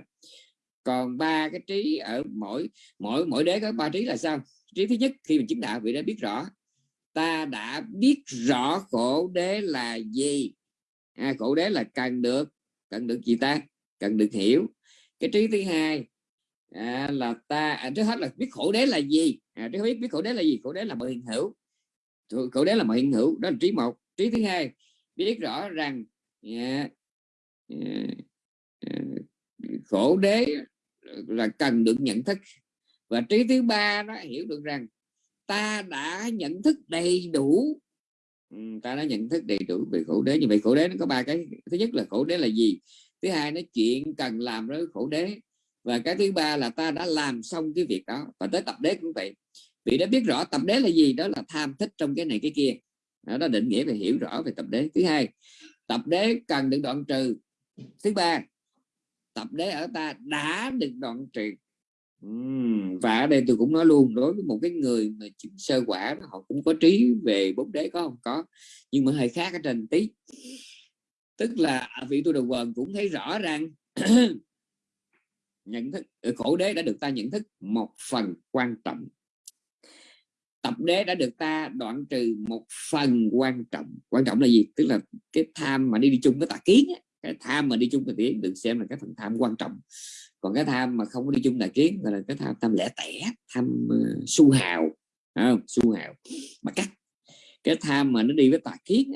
Còn ba cái trí ở mỗi mỗi mỗi đế có ba trí là sao? Trí thứ nhất khi mình chứng đạo vị đã biết rõ. Ta đã biết rõ khổ đế là gì. À, khổ đế là cần được cần được gì ta? Cần được hiểu cái trí thứ hai à, là ta à, trước hết là biết khổ đế là gì? À, trước biết biết khổ đế là gì? Khổ đế là mọi hiện hữu. Khổ đế là mọi hiện hữu đó là trí một. Trí thứ hai biết rõ rằng yeah, yeah, yeah, khổ đế là cần được nhận thức. Và trí thứ ba nó hiểu được rằng ta đã nhận thức đầy đủ ừ, ta đã nhận thức đầy đủ về khổ đế. Như vậy khổ đế nó có ba cái. Thứ nhất là khổ đế là gì? Thứ hai nó chuyện cần làm với khổ đế. Và cái thứ ba là ta đã làm xong cái việc đó. Và tới tập đế cũng vậy. Vì đã biết rõ tập đế là gì, đó là tham thích trong cái này cái kia. Đó là định nghĩa về hiểu rõ về tập đế. Thứ hai, tập đế cần được đoạn trừ. Thứ ba, tập đế ở ta đã được đoạn trừ. Và ở đây tôi cũng nói luôn, đối với một cái người mà chứng sơ quả họ cũng có trí về bốn đế có không? Có. Nhưng mà hơi khác ở trên tí tức là vị tu đầu quần cũng thấy rõ rằng nhận thức ờ, khổ đế đã được ta nhận thức một phần quan trọng. Tập đế đã được ta đoạn trừ một phần quan trọng. Quan trọng là gì? Tức là cái tham mà đi đi chung với tà kiến ấy cái tham mà đi chung với kiến được xem là cái phần tham quan trọng. Còn cái tham mà không có đi chung tà kiến gọi là cái tham tham lẻ tẻ tham uh, su hào. Không? su hào. Mà cắt. Cái tham mà nó đi với tà kiến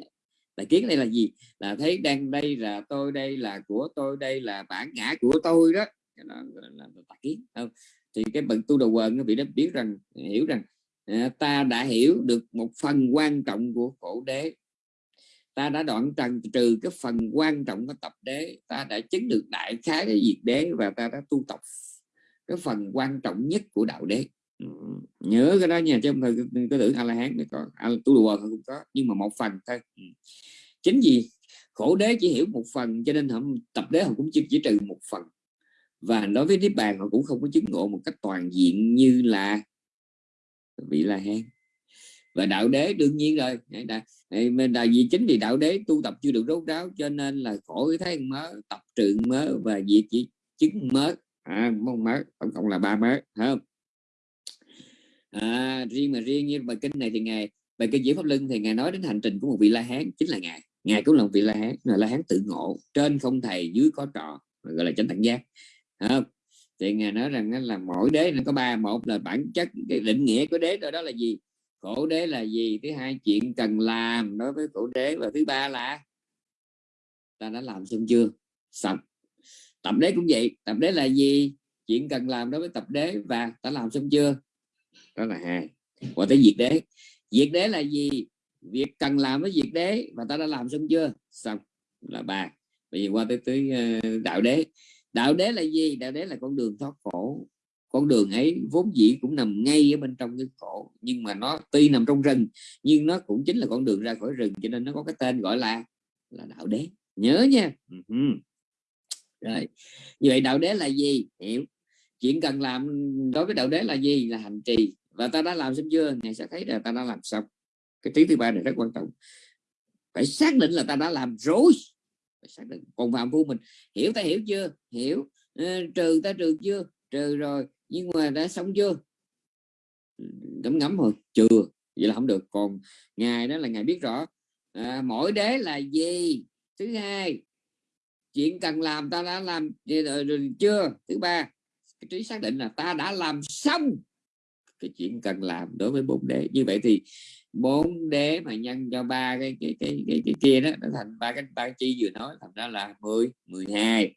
tài kiến đây là gì? Là thấy đang đây là tôi đây là của tôi đây là bản ngã của tôi đó. Là, là, là tà kiến không? Thì cái bậc tu đầu quần nó bị nó biết rằng hiểu rằng à, ta đã hiểu được một phần quan trọng của khổ đế. Ta đã đoạn trần trừ cái phần quan trọng của tập đế. Ta đã chứng được đại khái cái diệt đế và ta đã tu tập cái phần quan trọng nhất của đạo đế nhớ cái đó nha chứ không phải cái tưởng a la hán có tu đùa cũng có nhưng mà một phần thôi. Chính vì khổ đế chỉ hiểu một phần cho nên họ tập đế họ cũng chỉ, chỉ trừ một phần. Và đối với niết bàn họ cũng không có chứng ngộ một cách toàn diện như là vị la hán và đạo đế đương nhiên rồi mình là vì chính vì đạo đế tu tập chưa được rốt ráo cho nên là khổ cái thấy mớ tập trượng mớ và diệt chỉ chứng mớ à, mong mớ tổng cộng là ba mớ không à, riêng mà riêng như bài kinh này thì ngài bài kinh diễn pháp lưng thì ngài nói đến hành trình của một vị la hán chính là ngài. Ngài cũng là một vị la hán là la hán tự ngộ trên không thầy dưới có trò gọi là chánh tạng giác. À, thì ngài nói rằng là mỗi đế nó có ba một là bản chất cái định nghĩa của đế đó, đó là gì? Khổ đế là gì? Thứ hai chuyện cần làm đối với khổ đế và thứ ba là ta đã làm xong chưa? Xong. Tập đế cũng vậy. Tập đế là gì? Chuyện cần làm đối với tập đế và ta làm xong chưa? Đó là hai. Còn tới diệt đế. Diệt đế là gì? Việc cần làm với diệt đế và ta đã làm xong chưa? Xong. Là ba. Bây giờ qua tới tới ờ, đạo đế. Đạo đế là gì? Đạo đế là con đường thoát khổ. Con đường ấy vốn dĩ cũng nằm ngay ở bên trong cái khổ, nhưng mà nó tuy nằm trong rừng, nhưng nó cũng chính là con đường ra khỏi rừng, cho nên nó có cái tên gọi là là đạo đế. Nhớ nha. Rồi. Như vậy đạo đế là gì? Hiểu. Chuyện cần làm đối với đạo đế là gì? Là hành trì và ta đã làm xong chưa? Ngài sẽ thấy là ta đã làm xong. Cái trí thứ ba này rất quan trọng. Phải xác định là ta đã làm rồi. Phải xác định. Còn phạm phu mình hiểu ta hiểu chưa? Hiểu. Ờ, trừ ta trừ chưa? Trừ rồi. Nhưng mà đã xong chưa? Ngấm ngấm rồi chưa. Vậy là không được. Còn ngài đó là ngài biết rõ. À, mỗi đế là gì? Thứ hai chuyện cần làm ta đã làm ờ, ờ, chưa? Thứ ba cái trí xác định là ta đã làm xong cái chuyện cần làm đối với bốn đế. Như vậy thì bốn đế mà nhân cho ba cái cái cái cái, cái kia đó nó thành ba cái ba chi vừa nói thành ra là 10 12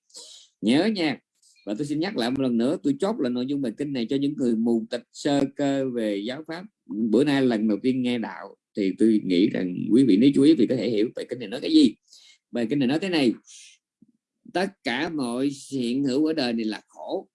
nhớ nha. Và tôi xin nhắc lại một lần nữa tôi chốt là nội dung bài kinh này cho những người mù tịch sơ cơ về giáo pháp. Bữa nay lần đầu tiên nghe đạo thì tôi nghĩ rằng quý vị nếu chú ý thì có thể hiểu bài kinh này nói cái gì. Bài kinh này nói thế này tất cả mọi hiện hữu ở đời này là khổ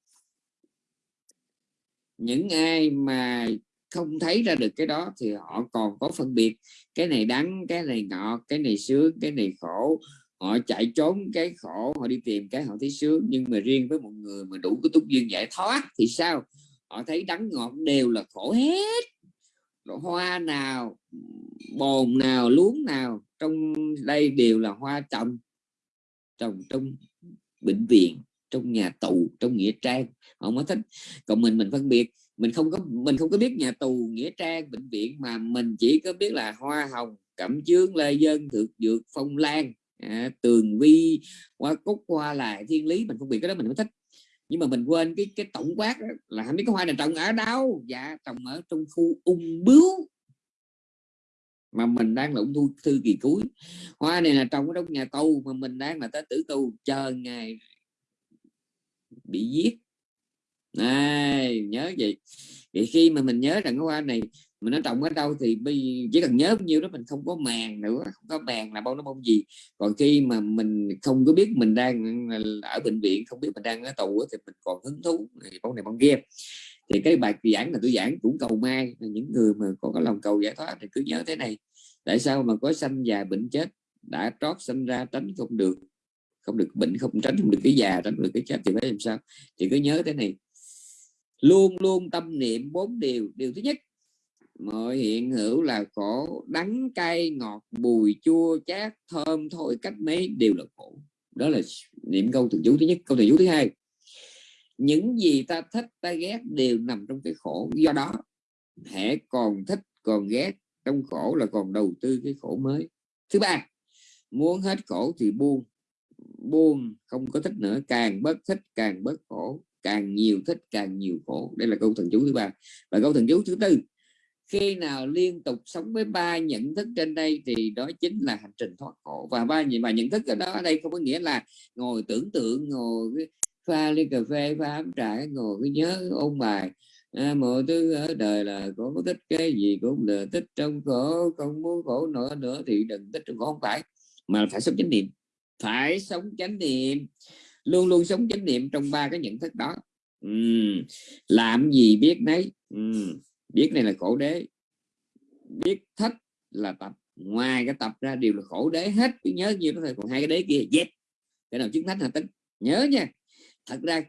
những ai mà không thấy ra được cái đó thì họ còn có phân biệt. Cái này đắng, cái này ngọt, cái này sướng, cái này khổ. Họ chạy trốn, cái khổ, họ đi tìm cái họ thấy sướng. Nhưng mà riêng với một người mà đủ cái túc duyên giải thoát thì sao? Họ thấy đắng ngọt đều là khổ hết. Hoa nào, bồn nào, luống nào, trong đây đều là hoa trồng trồng trong bệnh viện trong nhà tù trong nghĩa trang. Họ mới thích. Còn mình mình phân biệt. Mình không có mình không có biết nhà tù nghĩa trang bệnh viện mà mình chỉ có biết là hoa hồng cẩm chướng lê dân thực dược phong lan à, tường vi hoa cúc hoa lại thiên lý. Mình phân biệt cái đó mình mới thích. Nhưng mà mình quên cái cái tổng quát đó, là không biết cái hoa này trồng ở đâu. Dạ trồng ở trong khu ung bướu. Mà mình đang là ung thư, thư kỳ cuối. Hoa này là trồng ở trong nhà tù mà mình đang là tới tử tù. Chờ ngày bị giết. Này, nhớ vậy. Thì khi mà mình nhớ rằng cái hoa này mình nó trồng ở đâu thì chỉ cần nhớ bao nhiêu đó mình không có màng nữa, không có màng là bông nó bông gì. Còn khi mà mình không có biết mình đang ở bệnh viện, không biết mình đang ở tù thì mình còn hứng thú bông này bông kia. Thì cái bài giảng là tôi giảng cũng cầu mai những người mà có cái lòng cầu giải thoát thì cứ nhớ thế này. Tại sao mà có sanh già bệnh chết, đã trót sinh ra tránh không được? Không được bệnh, không, tránh không được cái già, tránh được cái chết thì phải làm sao? Thì cứ nhớ thế này. Luôn luôn tâm niệm bốn điều. Điều thứ nhất, mọi hiện hữu là khổ, đắng cay, ngọt, bùi, chua, chát, thơm, thôi, cách mấy, đều là khổ. Đó là niệm câu thường chú thứ nhất. Câu thường chú thứ hai, những gì ta thích, ta ghét đều nằm trong cái khổ. Do đó, hễ còn thích, còn ghét, trong khổ là còn đầu tư cái khổ mới. Thứ ba, muốn hết khổ thì buông buông không có thích nữa càng bớt thích càng bớt khổ càng nhiều thích càng nhiều khổ. Đây là câu thần chú thứ ba. Và câu thần chú thứ tư khi nào liên tục sống với ba nhận thức trên đây thì đó chính là hành trình thoát khổ. Và ba và nhận thức ở đó ở đây không có nghĩa là ngồi tưởng tượng ngồi pha ly cà phê pha ấm trà ngồi cái nhớ ôn bài. À, mọi thứ ở đời là có thích cái gì cũng là thích trong khổ không muốn khổ nữa nữa thì đừng thích trong khổ. Không phải mà phải sống chánh niệm phải sống chánh niệm. Luôn luôn sống chánh niệm trong ba cái nhận thức đó. Uhm. làm gì biết nấy. Uhm. biết này là khổ đế. Biết thích là tập. Ngoài cái tập ra đều là khổ đế hết. Cứ nhớ như đó thôi, còn hai cái đế kia dẹp. Cái nào chứng thánh là tính. Nhớ nha. Thật ra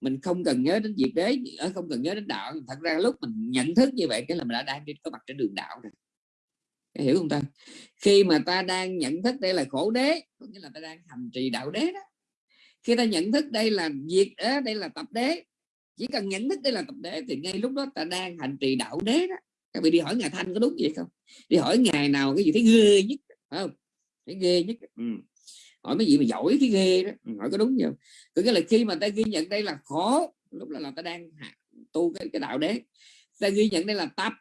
mình không cần nhớ đến việc đế, ở không cần nhớ đến đạo. Thật ra lúc mình nhận thức như vậy, cái là mình đã đang đi có mặt trên đường đạo rồi hiểu không ta? Khi mà ta đang nhận thức đây là khổ đế có nghĩa là ta đang hành trì đạo đế đó. Khi ta nhận thức đây là việc đế đây là tập đế chỉ cần nhận thức đây là tập đế thì ngay lúc đó ta đang hành trì đạo đế đó. Các vị đi hỏi ngài thanh có đúng vậy không? Đi hỏi ngày nào cái gì thấy ghê nhất phải không? Thấy ghê nhất. Ừ. hỏi mấy gì mà giỏi thấy ghê đó ừ, hỏi có đúng không? Có nghĩa là khi mà ta ghi nhận đây là khổ lúc là, là ta đang tu cái, cái đạo đế. Ta ghi nhận đây là tập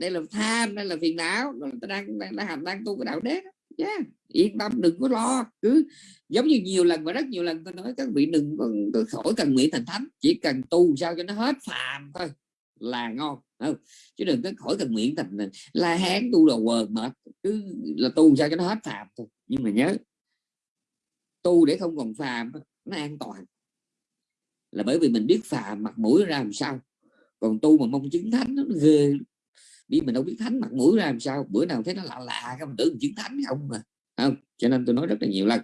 đây là tham đây là phiền não. Ta đang đang đang hành đang tu cái đạo đế. Yeah. yên tâm đừng có lo. Cứ giống như nhiều lần và rất nhiều lần tôi nói các vị đừng có, có khỏi cần nguyện thành thánh. Chỉ cần tu sao cho nó hết phàm thôi. Là ngon. Không? chứ đừng có khỏi cần nguyện thành la hán tu đồ quần mệt. Cứ là tu sao cho nó hết phàm thôi. Nhưng mà nhớ tu để không còn phàm nó an toàn. Là bởi vì mình biết phàm mặt mũi ra làm sao. Còn tu mà mong chứng thánh nó ghê biết mình đâu biết thánh mặt mũi ra làm sao. Bữa nào thấy nó lạ lạ cái mình tưởng mình chứng thánh không mà. Không? Cho nên tôi nói rất là nhiều lần.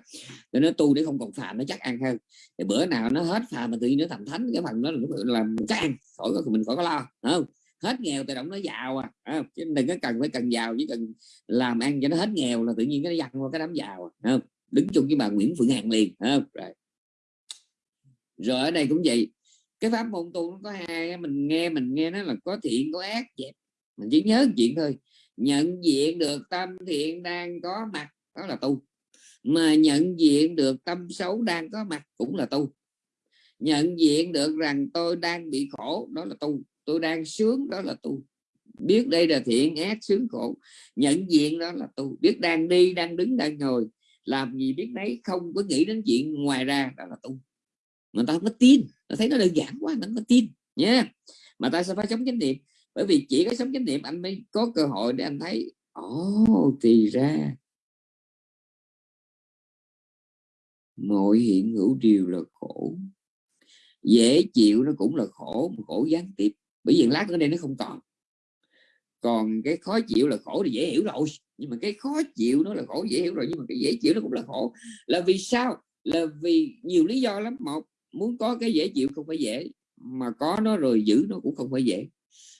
Để nói tu để không còn phàm nó chắc ăn hơn. Thì bữa nào nó hết phàm mà tự nhiên nó thành thánh cái phần đó là làm chắc ăn. Khỏi có mình khỏi có lo. Không? Hết nghèo tự động nó giàu à. Không? chứ đừng có cần phải cần giàu chỉ cần làm ăn cho nó hết nghèo là tự nhiên nó dằn qua cái đám giàu à, không? Đứng chung với bà Nguyễn Phượng Hằng liền. Không? Rồi. Rồi ở đây cũng vậy. Cái pháp môn tu nó có hai mình nghe mình nghe nó là có thiện có ác dẹp mình chỉ nhớ chuyện thôi. Nhận diện được tâm thiện đang có mặt, đó là tu. Mà nhận diện được tâm xấu đang có mặt cũng là tu. Nhận diện được rằng tôi đang bị khổ, đó là tu. Tôi đang sướng, đó là tu. Biết đây là thiện ác, sướng khổ. Nhận diện đó là tu. Biết đang đi, đang đứng, đang ngồi. Làm gì biết đấy không có nghĩ đến chuyện ngoài ra, đó là tu. Mà ta không có tin. Ta thấy nó đơn giản quá nó có tin nha mà ta sẽ phải sống chánh niệm bởi vì chỉ có sống chánh niệm anh mới có cơ hội để anh thấy ồ oh, thì ra. Mọi hiện hữu đều là khổ. Dễ chịu nó cũng là khổ mà khổ gián tiếp. Bởi vì lát nữa đây nó không còn. Còn cái khó chịu là khổ thì dễ hiểu rồi. Nhưng mà cái khó chịu nó là khổ dễ hiểu rồi. Nhưng mà cái dễ chịu nó cũng là khổ. Là vì sao? Là vì nhiều lý do lắm. Một muốn có cái dễ chịu không phải dễ mà có nó rồi giữ nó cũng không phải dễ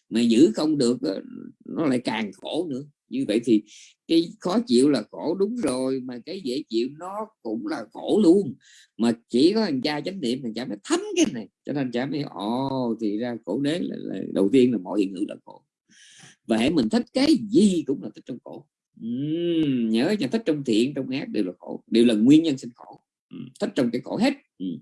mà giữ không được ờ, nó lại càng khổ nữa. Như vậy thì cái khó chịu là khổ đúng rồi mà cái dễ chịu nó cũng là khổ luôn. Mà chỉ có thằng cha chánh niệm thằng cha mới thấm cái này cho nên cha mới ồ thì ra khổ đế là, là đầu tiên là mọi hiện hữu là khổ. Và hãy mình thích cái gì cũng là thích trong khổ. Uhm, nhớ cho thích trong thiện trong ác đều là khổ đều là nguyên nhân sinh khổ. Uhm, thích trong cái khổ hết. Uhm.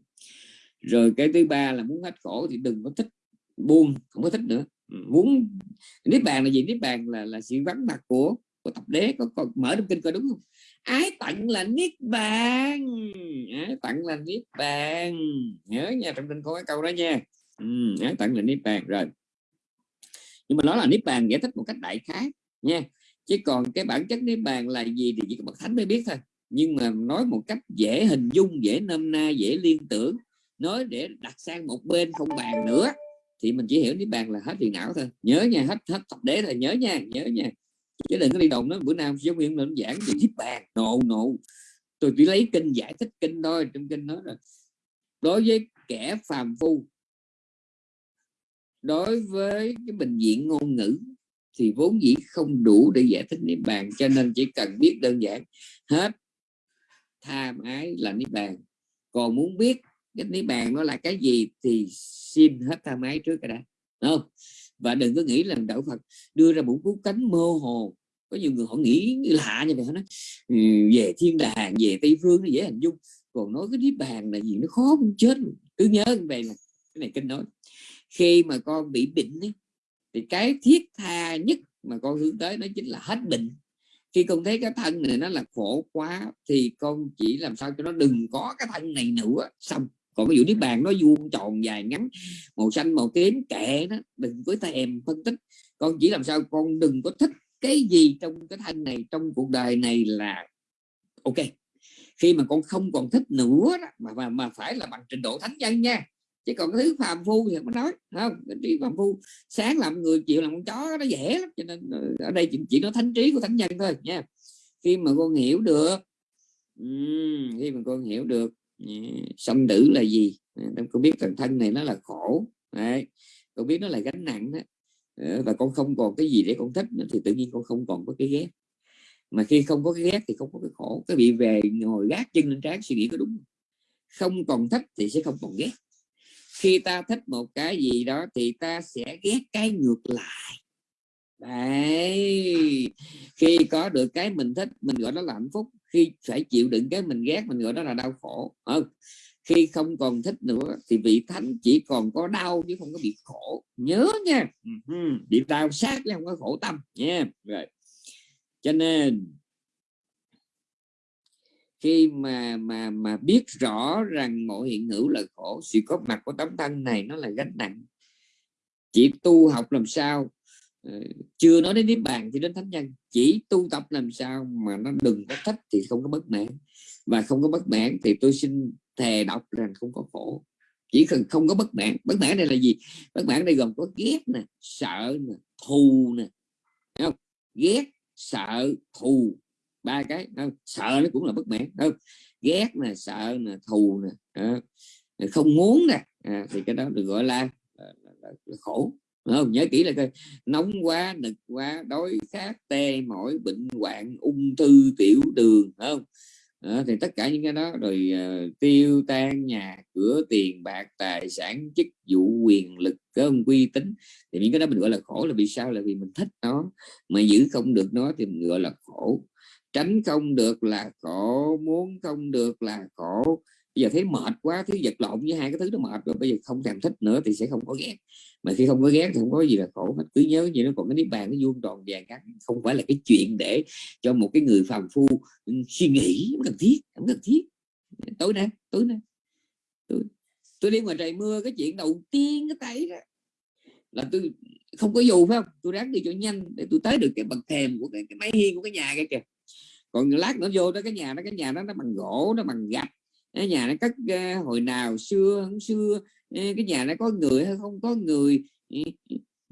rồi cái thứ ba là muốn hết khổ thì đừng có thích buông không có thích nữa muốn niết bàn là gì? Niết bàn là là sự vắng mặt của của tập đế. Có, còn mở trong kinh coi đúng không? Ái tặng là niết bàn. Ái tặng là niết bàn. Nhớ nha trong kinh có cái câu đó nha. Ừ, ái tặng là niết bàn. Rồi. Nhưng mà nó là niết bàn giải thích một cách đại khái nha. Chứ còn cái bản chất niết bàn là gì thì chỉ có bậc thánh mới biết thôi. Nhưng mà nói một cách dễ hình dung dễ nôm na dễ liên tưởng nói để đặt sang một bên không bàn nữa thì mình chỉ hiểu niết bàn là hết phiền não thôi. Nhớ nha, hết hết tập đế là nhớ nha nhớ nha. Chứ đừng có đi đồng nó bữa nào giáo viên lên giảng thì niết bàn. Nộ nộ tôi chỉ lấy kinh, giải thích kinh thôi, trong kinh nói rồi. Đối với kẻ phàm phu, đối với cái bệnh viện ngôn ngữ, thì vốn dĩ không đủ để giải thích niết bàn, cho nên chỉ cần biết đơn giản, hết tham ái là niết bàn. Còn muốn biết cái niết bàn nó là cái gì thì xin hết tha máy trước cái đã không? Và đừng có nghĩ là đạo Phật đưa ra một cú cánh mơ hồ. Có nhiều người họ nghĩ lạ như vậy họ nói ừ, về thiên đàng về tây phương nó dễ hình dung còn nói cái niết bàn là gì nó khó cũng chết cứ nhớ như vậy là cái này kinh nói. Khi mà con bị bệnh ấy, thì cái thiết tha nhất mà con hướng tới nó chính là hết bệnh. Khi con thấy cái thân này nó là khổ quá thì con chỉ làm sao cho nó đừng có cái thân này nữa xong còn ví dụ niết bàn nó vuông tròn dài ngắn màu xanh màu tím kệ nó đừng với ta em phân tích. Con chỉ làm sao con đừng có thích cái gì trong cái thân này trong cuộc đời này là ok. Khi mà con không còn thích nữa đó, mà, mà mà phải là bằng trình độ thánh nhân nha. Chứ còn cái thứ phàm phu thì không nói không? Cái trí phàm phu sáng làm người chịu làm con chó nó dễ lắm. Cho nên ờ, ở đây chỉ, chỉ nói thánh trí của thánh nhân thôi nha. Khi mà con hiểu được khi mà con hiểu được sanh nữ là gì? À, em con biết thần thân này nó là khổ. Đấy. con biết nó là gánh nặng đó. Ờ, và con không còn cái gì để con thích nữa, thì tự nhiên con không còn có cái ghét. Mà khi không có cái ghét thì không có cái khổ. Cái bị về ngồi gác chân lên trán suy nghĩ có đúng không còn thích thì sẽ không còn ghét. Khi ta thích một cái gì đó thì ta sẽ ghét cái ngược lại đấy. Khi có được cái mình thích, mình gọi đó là hạnh phúc. Khi phải chịu đựng cái mình ghét, mình gọi đó là đau khổ. Ừ. khi không còn thích nữa thì vị thánh chỉ còn có đau chứ không có bị khổ. Nhớ nha. Ừ. Bị đau sát chứ không có khổ tâm nha. Rồi. Cho nên, khi mà mà mà biết rõ rằng mọi hiện hữu là khổ, sự có mặt của tấm thân này nó là gánh nặng. Chỉ tu học làm sao Ờ, chưa nói đến niết bàn thì đến thánh nhân. Chỉ tu tập làm sao mà nó đừng có thích thì không có bất mãn. Và không có bất mãn thì tôi xin thề đọc rằng không có khổ. Chỉ cần không có bất mãn. Bất mãn đây là gì? Bất mãn đây gồm có ghét nè sợ nè thù nè. Không? Ghét sợ thù. Ba cái không? sợ nó cũng là bất mãn không? Ghét nè sợ nè thù nè. Không muốn nè. À, thì cái đó được gọi là, là, là, là khổ không? Nhớ kỹ là coi. Nóng quá nực quá đói khát tê mỏi bệnh hoạn ung thư tiểu đường không? À, thì tất cả những cái đó rồi uh, tiêu tan nhà cửa tiền bạc tài sản chức vụ quyền lực công uy tín thì những cái đó mình gọi là khổ là vì sao? Là vì mình thích nó. Mà giữ không được nó thì mình gọi là khổ. Tránh không được là khổ muốn không được là khổ bây giờ thấy mệt quá thứ vật lộn với hai cái thứ đó mệt rồi bây giờ không thèm thích nữa thì sẽ không có ghét. Mà khi không có ghét thì không có gì là khổ hết. Cứ nhớ gì nó còn cái niết bàn nó vuông tròn vàng cắt không phải là cái chuyện để cho một cái người phàm phu ừ, suy nghĩ không cần thiết không cần thiết. Tối nay tối nay. Tôi, tôi đi ngoài trời mưa cái chuyện đầu tiên cái tay đó là tôi không có dù phải không? Tôi ráng đi cho nhanh để tôi tới được cái bậc thềm của cái, cái máy hiên của cái nhà kia kìa. Còn lát nữa vô đó cái nhà đó cái nhà đó nó bằng gỗ nó bằng gạch cái nhà nó cất hồi nào xưa không xưa cái nhà nó có người hay không có người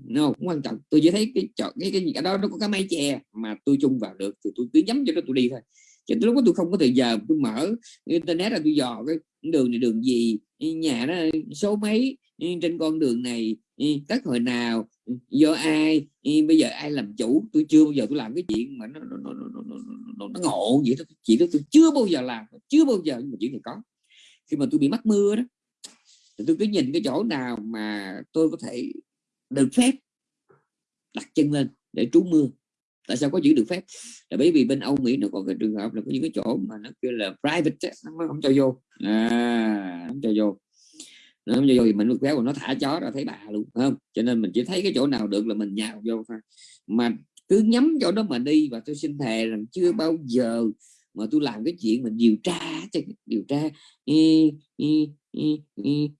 no, cũng quan trọng. Tôi chỉ thấy cái chọn cái, cái cái đó nó có cái mái che mà tôi chung vào được thì tôi cứ nhắm cho nó tôi đi thôi. Chứ lúc đó tôi không có thời giờ tôi mở internet là tôi dò cái đường này đường gì nhà nó số mấy trên con đường này các hồi nào ừ, do ai? Bây giờ ai làm chủ? Tôi chưa bao giờ tôi làm cái chuyện mà nó nó, nó, nó, nó, nó, nó ngộ vậy đó. Chuyện đó tôi chưa bao giờ làm chưa bao giờ nhưng mà chuyện này có. Khi mà tôi bị mắc mưa đó thì tôi cứ nhìn cái chỗ nào mà tôi có thể được phép đặt chân lên để trú mưa. Tại sao có chữ được phép? Là bởi vì bên Âu Mỹ nó còn cái trường hợp là có những cái chỗ mà nó kêu là private nó không cho vô. À, không cho vô không vô thì mình được phép nó thả chó ra thấy bà luôn không? Cho nên mình chỉ thấy cái chỗ nào được là mình nhào vô thôi. Mà cứ nhắm chỗ đó mà đi và tôi xin thề rằng chưa bao giờ mà tôi làm cái chuyện mình điều tra điều tra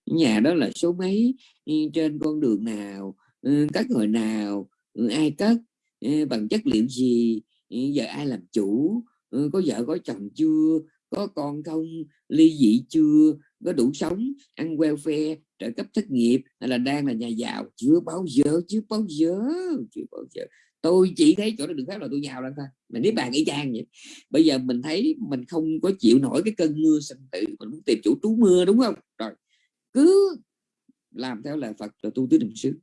nhà đó là số mấy trên con đường nào ừ, cất hồi nào ừ, ai cất ừ, bằng chất liệu gì giờ ai làm chủ có vợ có chồng chưa có con không, ly dị chưa, có đủ sống, ăn welfare, trợ cấp thất nghiệp, hay là đang là nhà giàu? Chưa bao giờ, chưa bao giờ, chưa bao giờ. Tôi chỉ thấy chỗ đó được phép là tôi giàu lên thôi. Mà nếu bạn y chang vậy, bây giờ mình thấy mình không có chịu nổi cái cơn mưa sinh tử mình muốn tìm chủ trú mưa, đúng không? Rồi, cứ làm theo lời Phật rồi tu tứ niệm xứ.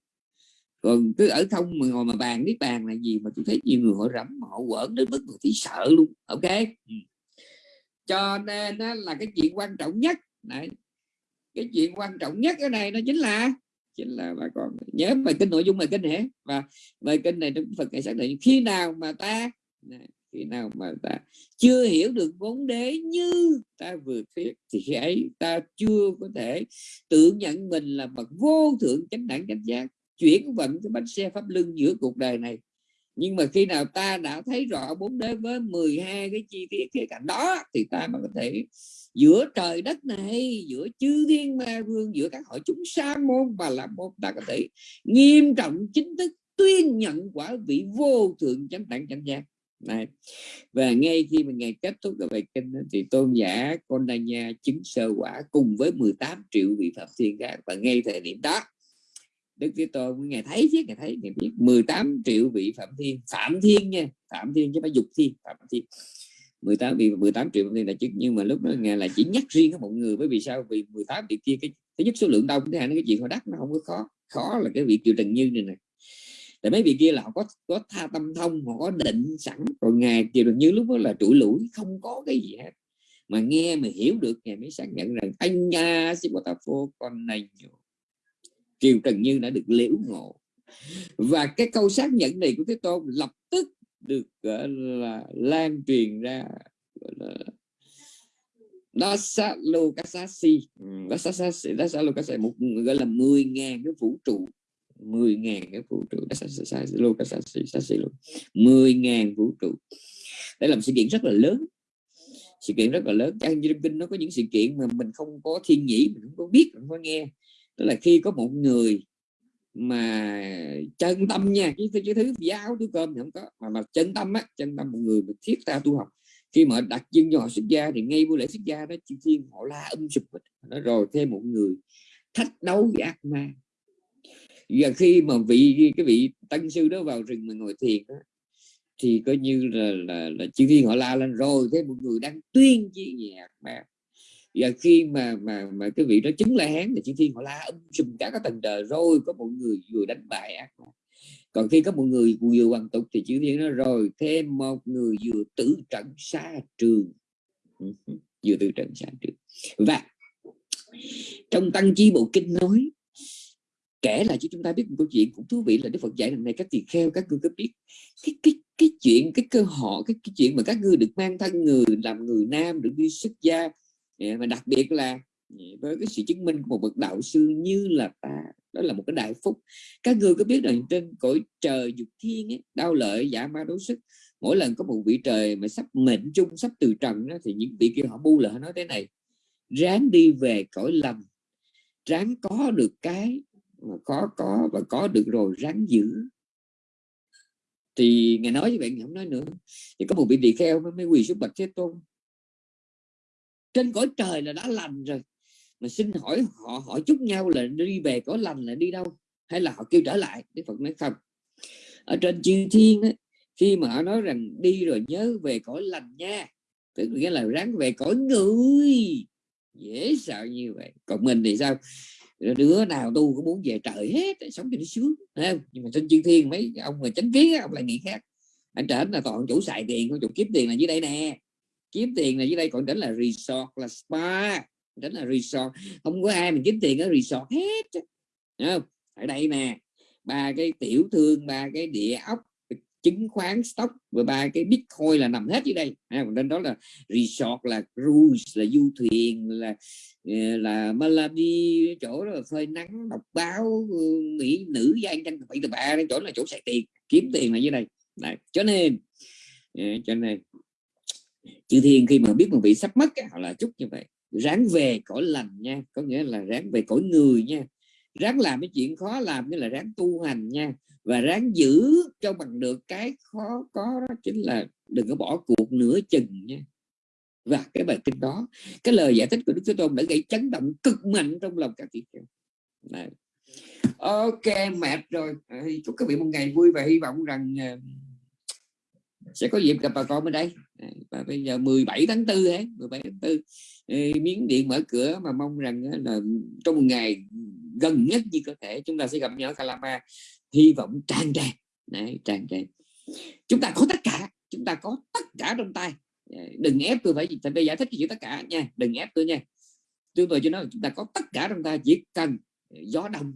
Còn cứ ở không mà ngồi mà bàn biết bàn là gì mà tôi thấy nhiều người họ rắm họ quẩn đến mức người thấy sợ luôn. Ok. Ừ cho nên là cái chuyện quan trọng nhất. Này cái chuyện quan trọng nhất ở này nó chính là chính là bà con nhớ bài kinh, nội dung bài kinh hả? Và bài kinh này trong Phật này xác định, khi nào mà ta khi nào mà ta chưa hiểu được vấn đề như ta vừa thuyết, thì khi ấy ta chưa có thể tự nhận mình là bậc vô thượng chánh đẳng chánh giác, chuyển vận cái bánh xe pháp luân giữa cuộc đời này nhưng mà khi nào ta đã thấy rõ bốn đế với 12 cái chi tiết khía cạnh đó, thì ta mới có thể giữa trời đất này, giữa chư thiên ma vương, giữa các hội chúng sa môn và là môn, ta có thể nghiêm trọng chính thức tuyên nhận quả vị vô thượng chánh đẳng chánh giác. Này, và ngay khi mà ngày kết thúc cái bài kinh thì tôn giả con đà nha chứng sơ quả cùng với 18 triệu vị phạm thiên khác và ngay thời điểm đó Đức Thế Tôn ngày thấy chứ ngày thấy ngày biết. 18 triệu vị phạm thiên. Phạm thiên nha, phạm thiên chứ phải dục thiên, phạm thiên. 18 vị 18 triệu phạm thiên là chứ nhưng mà lúc đó ngài là chỉ nhắc riêng có một người, bởi vì sao? Vì 18 vị kia cái thứ nhất số lượng đông thứ hai cái chuyện họ đắc nó không có khó. Khó là cái vị triệu trần như này nè. Tại mấy vị kia là họ có có tha tâm thông, họ có định sẵn. Rồi ngài triệu trần như lúc đó là trụi lũi không có cái gì hết. Mà nghe mà hiểu được ngài mới xác nhận rằng, anh nha Sipotafo con này Kiều Trần Như đã được liễu ngộ. Và cái câu xác nhận này của Thế Tôn lập tức được, gọi là, lan truyền ra, gọi là Dasalokasasi Dasalokasasi Dasalokasasi một, gọi là 10.000 cái vũ trụ. 10.000 cái vũ trụ. Dasalokasasi 10 ngàn vũ trụ. Đây là một sự kiện rất là lớn. Sự kiện rất là lớn. Trong kinh nó có những sự kiện mà mình không có thiên nhĩ, mình không có biết, mình không có nghe tức là khi có một người mà chân tâm nha chứ, cái thứ giáo thứ cơm thì không có mà mà chân tâm á chân tâm một người mà thiết ta tu học. Khi mà đặt chân cho họ xuất gia thì ngay buổi lễ xuất gia đó chư thiên họ la âm sụp nó rồi thêm một người thách đấu với ác ma. Và khi mà vị cái vị tăng sư đó vào rừng mà ngồi thiền đó, thì coi như là là, là chư thiên họ la lên. Rồi thêm một người đang tuyên chi về ác ma và khi mà mà mà cái vị đó chứng la hán thì chư thiên họ la âm sùm cả các tầng trời rồi có một người vừa đánh bại ác ma. Còn khi có một người vừa hoàn tục thì chữ thiên nó rồi thêm một người vừa tử trận xa trường. Vừa tử trận xa trường. Và trong tăng chi bộ kinh nói kể là cho chúng ta biết một câu chuyện cũng thú vị là đức phật dạy lần này các tỳ kheo các ngươi có biết cái cái cái chuyện cái cơ hội cái, cái chuyện mà các ngươi được mang thân người làm người nam được đi xuất gia Dạ, mà đặc biệt là dạ, với cái sự chứng minh của một bậc đạo sư như là ta đó là một cái đại phúc. Các người có biết rằng trên cõi trời dục thiên ấy, đau lợi giả ma đấu sức mỗi lần có một vị trời mà sắp mệnh chung sắp từ trần đó, thì những vị kia họ bu lại nói thế này ráng đi về cõi lầm ráng có được cái mà có có và có được rồi ráng giữ. Thì ngài nói như vậy ngài không nói nữa. Thì có một vị tỳ kheo mới quỳ xuống bạch thế tôn trên cõi trời là đã lành rồi. Mà xin hỏi họ hỏi chúc nhau là đi về cõi lành là đi đâu? Hay là họ kêu trở lại? Đức phật nói không. Ở trên chư thiên ấy, khi mà họ nói rằng đi rồi nhớ về cõi lành nha tức nghĩa là ráng về cõi người. Dễ sợ như vậy. Còn mình thì sao? Đứa nào tu cũng muốn về trời hết sống cho nó sướng không? nhưng mà trên chư thiên mấy ông mà chánh kiến ông lại nghĩ khác. Anh trở là toàn chủ xài tiền chủ kiếm tiền là dưới đây nè kiếm tiền này dưới đây còn đến là resort là spa đến là resort. Không có ai mình kiếm tiền ở resort hết không? ở đây nè ba cái tiểu thương ba cái địa ốc chứng khoán stock và ba cái bitcoin là nằm hết dưới đây. À, nên đó là resort là cruise là du thuyền là ờ, là Malawi chỗ đó là phơi nắng đọc báo ừ, mỹ nữ gian tranh bảy từ ba chỗ là chỗ xài tiền kiếm tiền là dưới đây. Đấy. cho nên ờ, cho nên chư thiên khi mà biết một vị sắp mất họ là chúc như vậy. Ráng về cõi lành nha, có nghĩa là ráng về cõi người nha. Ráng làm cái chuyện khó làm như là ráng tu hành nha. Và ráng giữ cho bằng được cái khó có đó chính là đừng có bỏ cuộc nửa chừng nha. Và cái bài kinh đó, cái lời giải thích của Đức Thế Tôn đã gây chấn động cực mạnh trong lòng các vị ok, mệt rồi. Ờ, chúc các vị một ngày vui và hy vọng rằng ờ, sẽ có dịp gặp bà con bên đây. Ờ, và bây giờ 17 tháng 4 ấy 17 tháng 4 ờ, miếng điện mở cửa mà mong rằng ờ, là trong một ngày gần nhất như có thể chúng ta sẽ gặp nhau ở Kalama hy vọng tràn trề, Đấy, tràn trề chúng ta có tất cả chúng ta có tất cả trong tay. Đừng ép tôi phải phải giải thích cho chuyện tất cả nha đừng ép tôi nha. Tôi vừa cho nói chúng ta có tất cả trong ta chỉ cần gió đông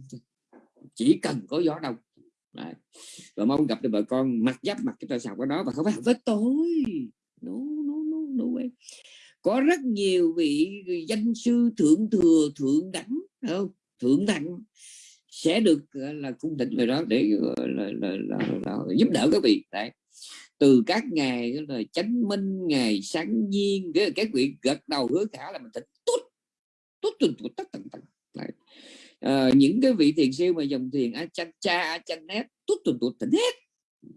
chỉ cần có gió đông. Đấy. và mong gặp được vợ con mặt giáp mặt cái ta sọc qua đó và không phải với tôi. No, no, no, no way. có rất nhiều vị danh sư thượng thừa thượng đẳng không? Thượng đẳng sẽ được là cung thịnh về đó để là, là, là, là, là giúp đỡ các vị. Đấy. Từ các ngày là chánh minh ngày sáng nhiên cái các vị gật đầu hứa khả là mình tỉnh tốt tốt tốt tốt tất tốt tận à, những cái vị thiền siêu mà dòng thiền a chan cha a chan nét tốt tuần tụt tỉnh hết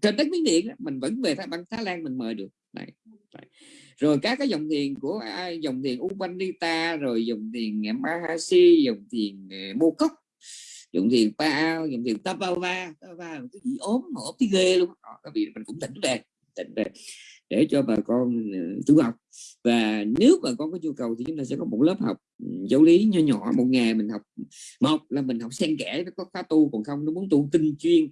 trên đất miếng điện mình vẫn về Thái băng thái lan mình mời được đấy. Đấy. rồi các cái dòng thiền của dòng thiền Upanita rồi dòng thiền Mahasi dòng thiền ờ, Mô Cốc dòng thiền Pa dòng thiền Tapava Tapava cái gì ốm mà ốm tí ghê luôn đó, các vị mình cũng tỉnh về tỉnh để cho bà con ừ, tu học. Và nếu bà con có nhu cầu thì chúng ta sẽ có một lớp học ừ, giáo lý nhỏ nhỏ. Một ngày mình học một là mình học xen kẽ nó có khóa tu còn không nó muốn tu tinh chuyên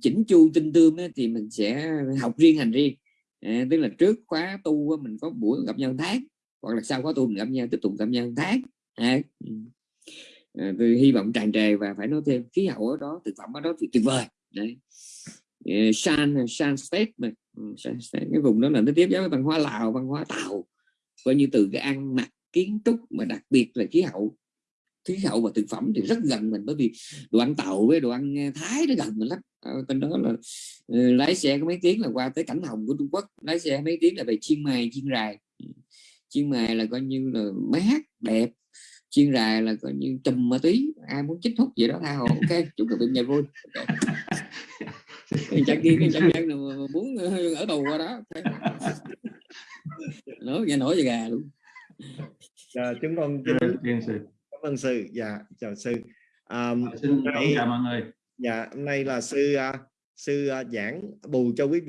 chỉnh chu tinh tương ấy, thì mình sẽ học riêng hành riêng. À, tức là trước khóa tu mình có buổi gặp nhau tháng hoặc là sau khóa tu mình gặp nhau tiếp tục gặp nhau tháng. À, ừ. à, tôi hy vọng tràn trề và phải nói thêm khí hậu ở đó thực phẩm ở đó thì tuyệt vời. Đấy. Ờ, san san state này. Ừ, san state, cái vùng đó là nó tiếp giáp với văn hóa lào văn hóa tàu. Coi như từ cái ăn mặc kiến trúc mà đặc biệt là khí hậu khí hậu và thực phẩm thì rất gần mình bởi vì đồ ăn tàu với đồ ăn ờ, thái nó gần mình lắm. Ờ, Ở đó là lái xe có mấy tiếng là qua tới cảnh hồng của trung quốc lái xe mấy tiếng là về chiên mài chiên rài ừ, chiên mài là coi như là mát đẹp chiên rài là coi như trùm ma túy ai muốn chích hút gì đó tha hồ ok chúc các bạn ngày vui. Okay chẳng kia chẳng gian nào muốn ở tù qua đó. Nói nghe nổi về gà luôn. Dạ, chúng con Thiên sư cảm ơn sư. Dạ chào sư. À, xin chào mọi người. dạ hôm nay là sư uh, sư uh, giảng bù cho quý vị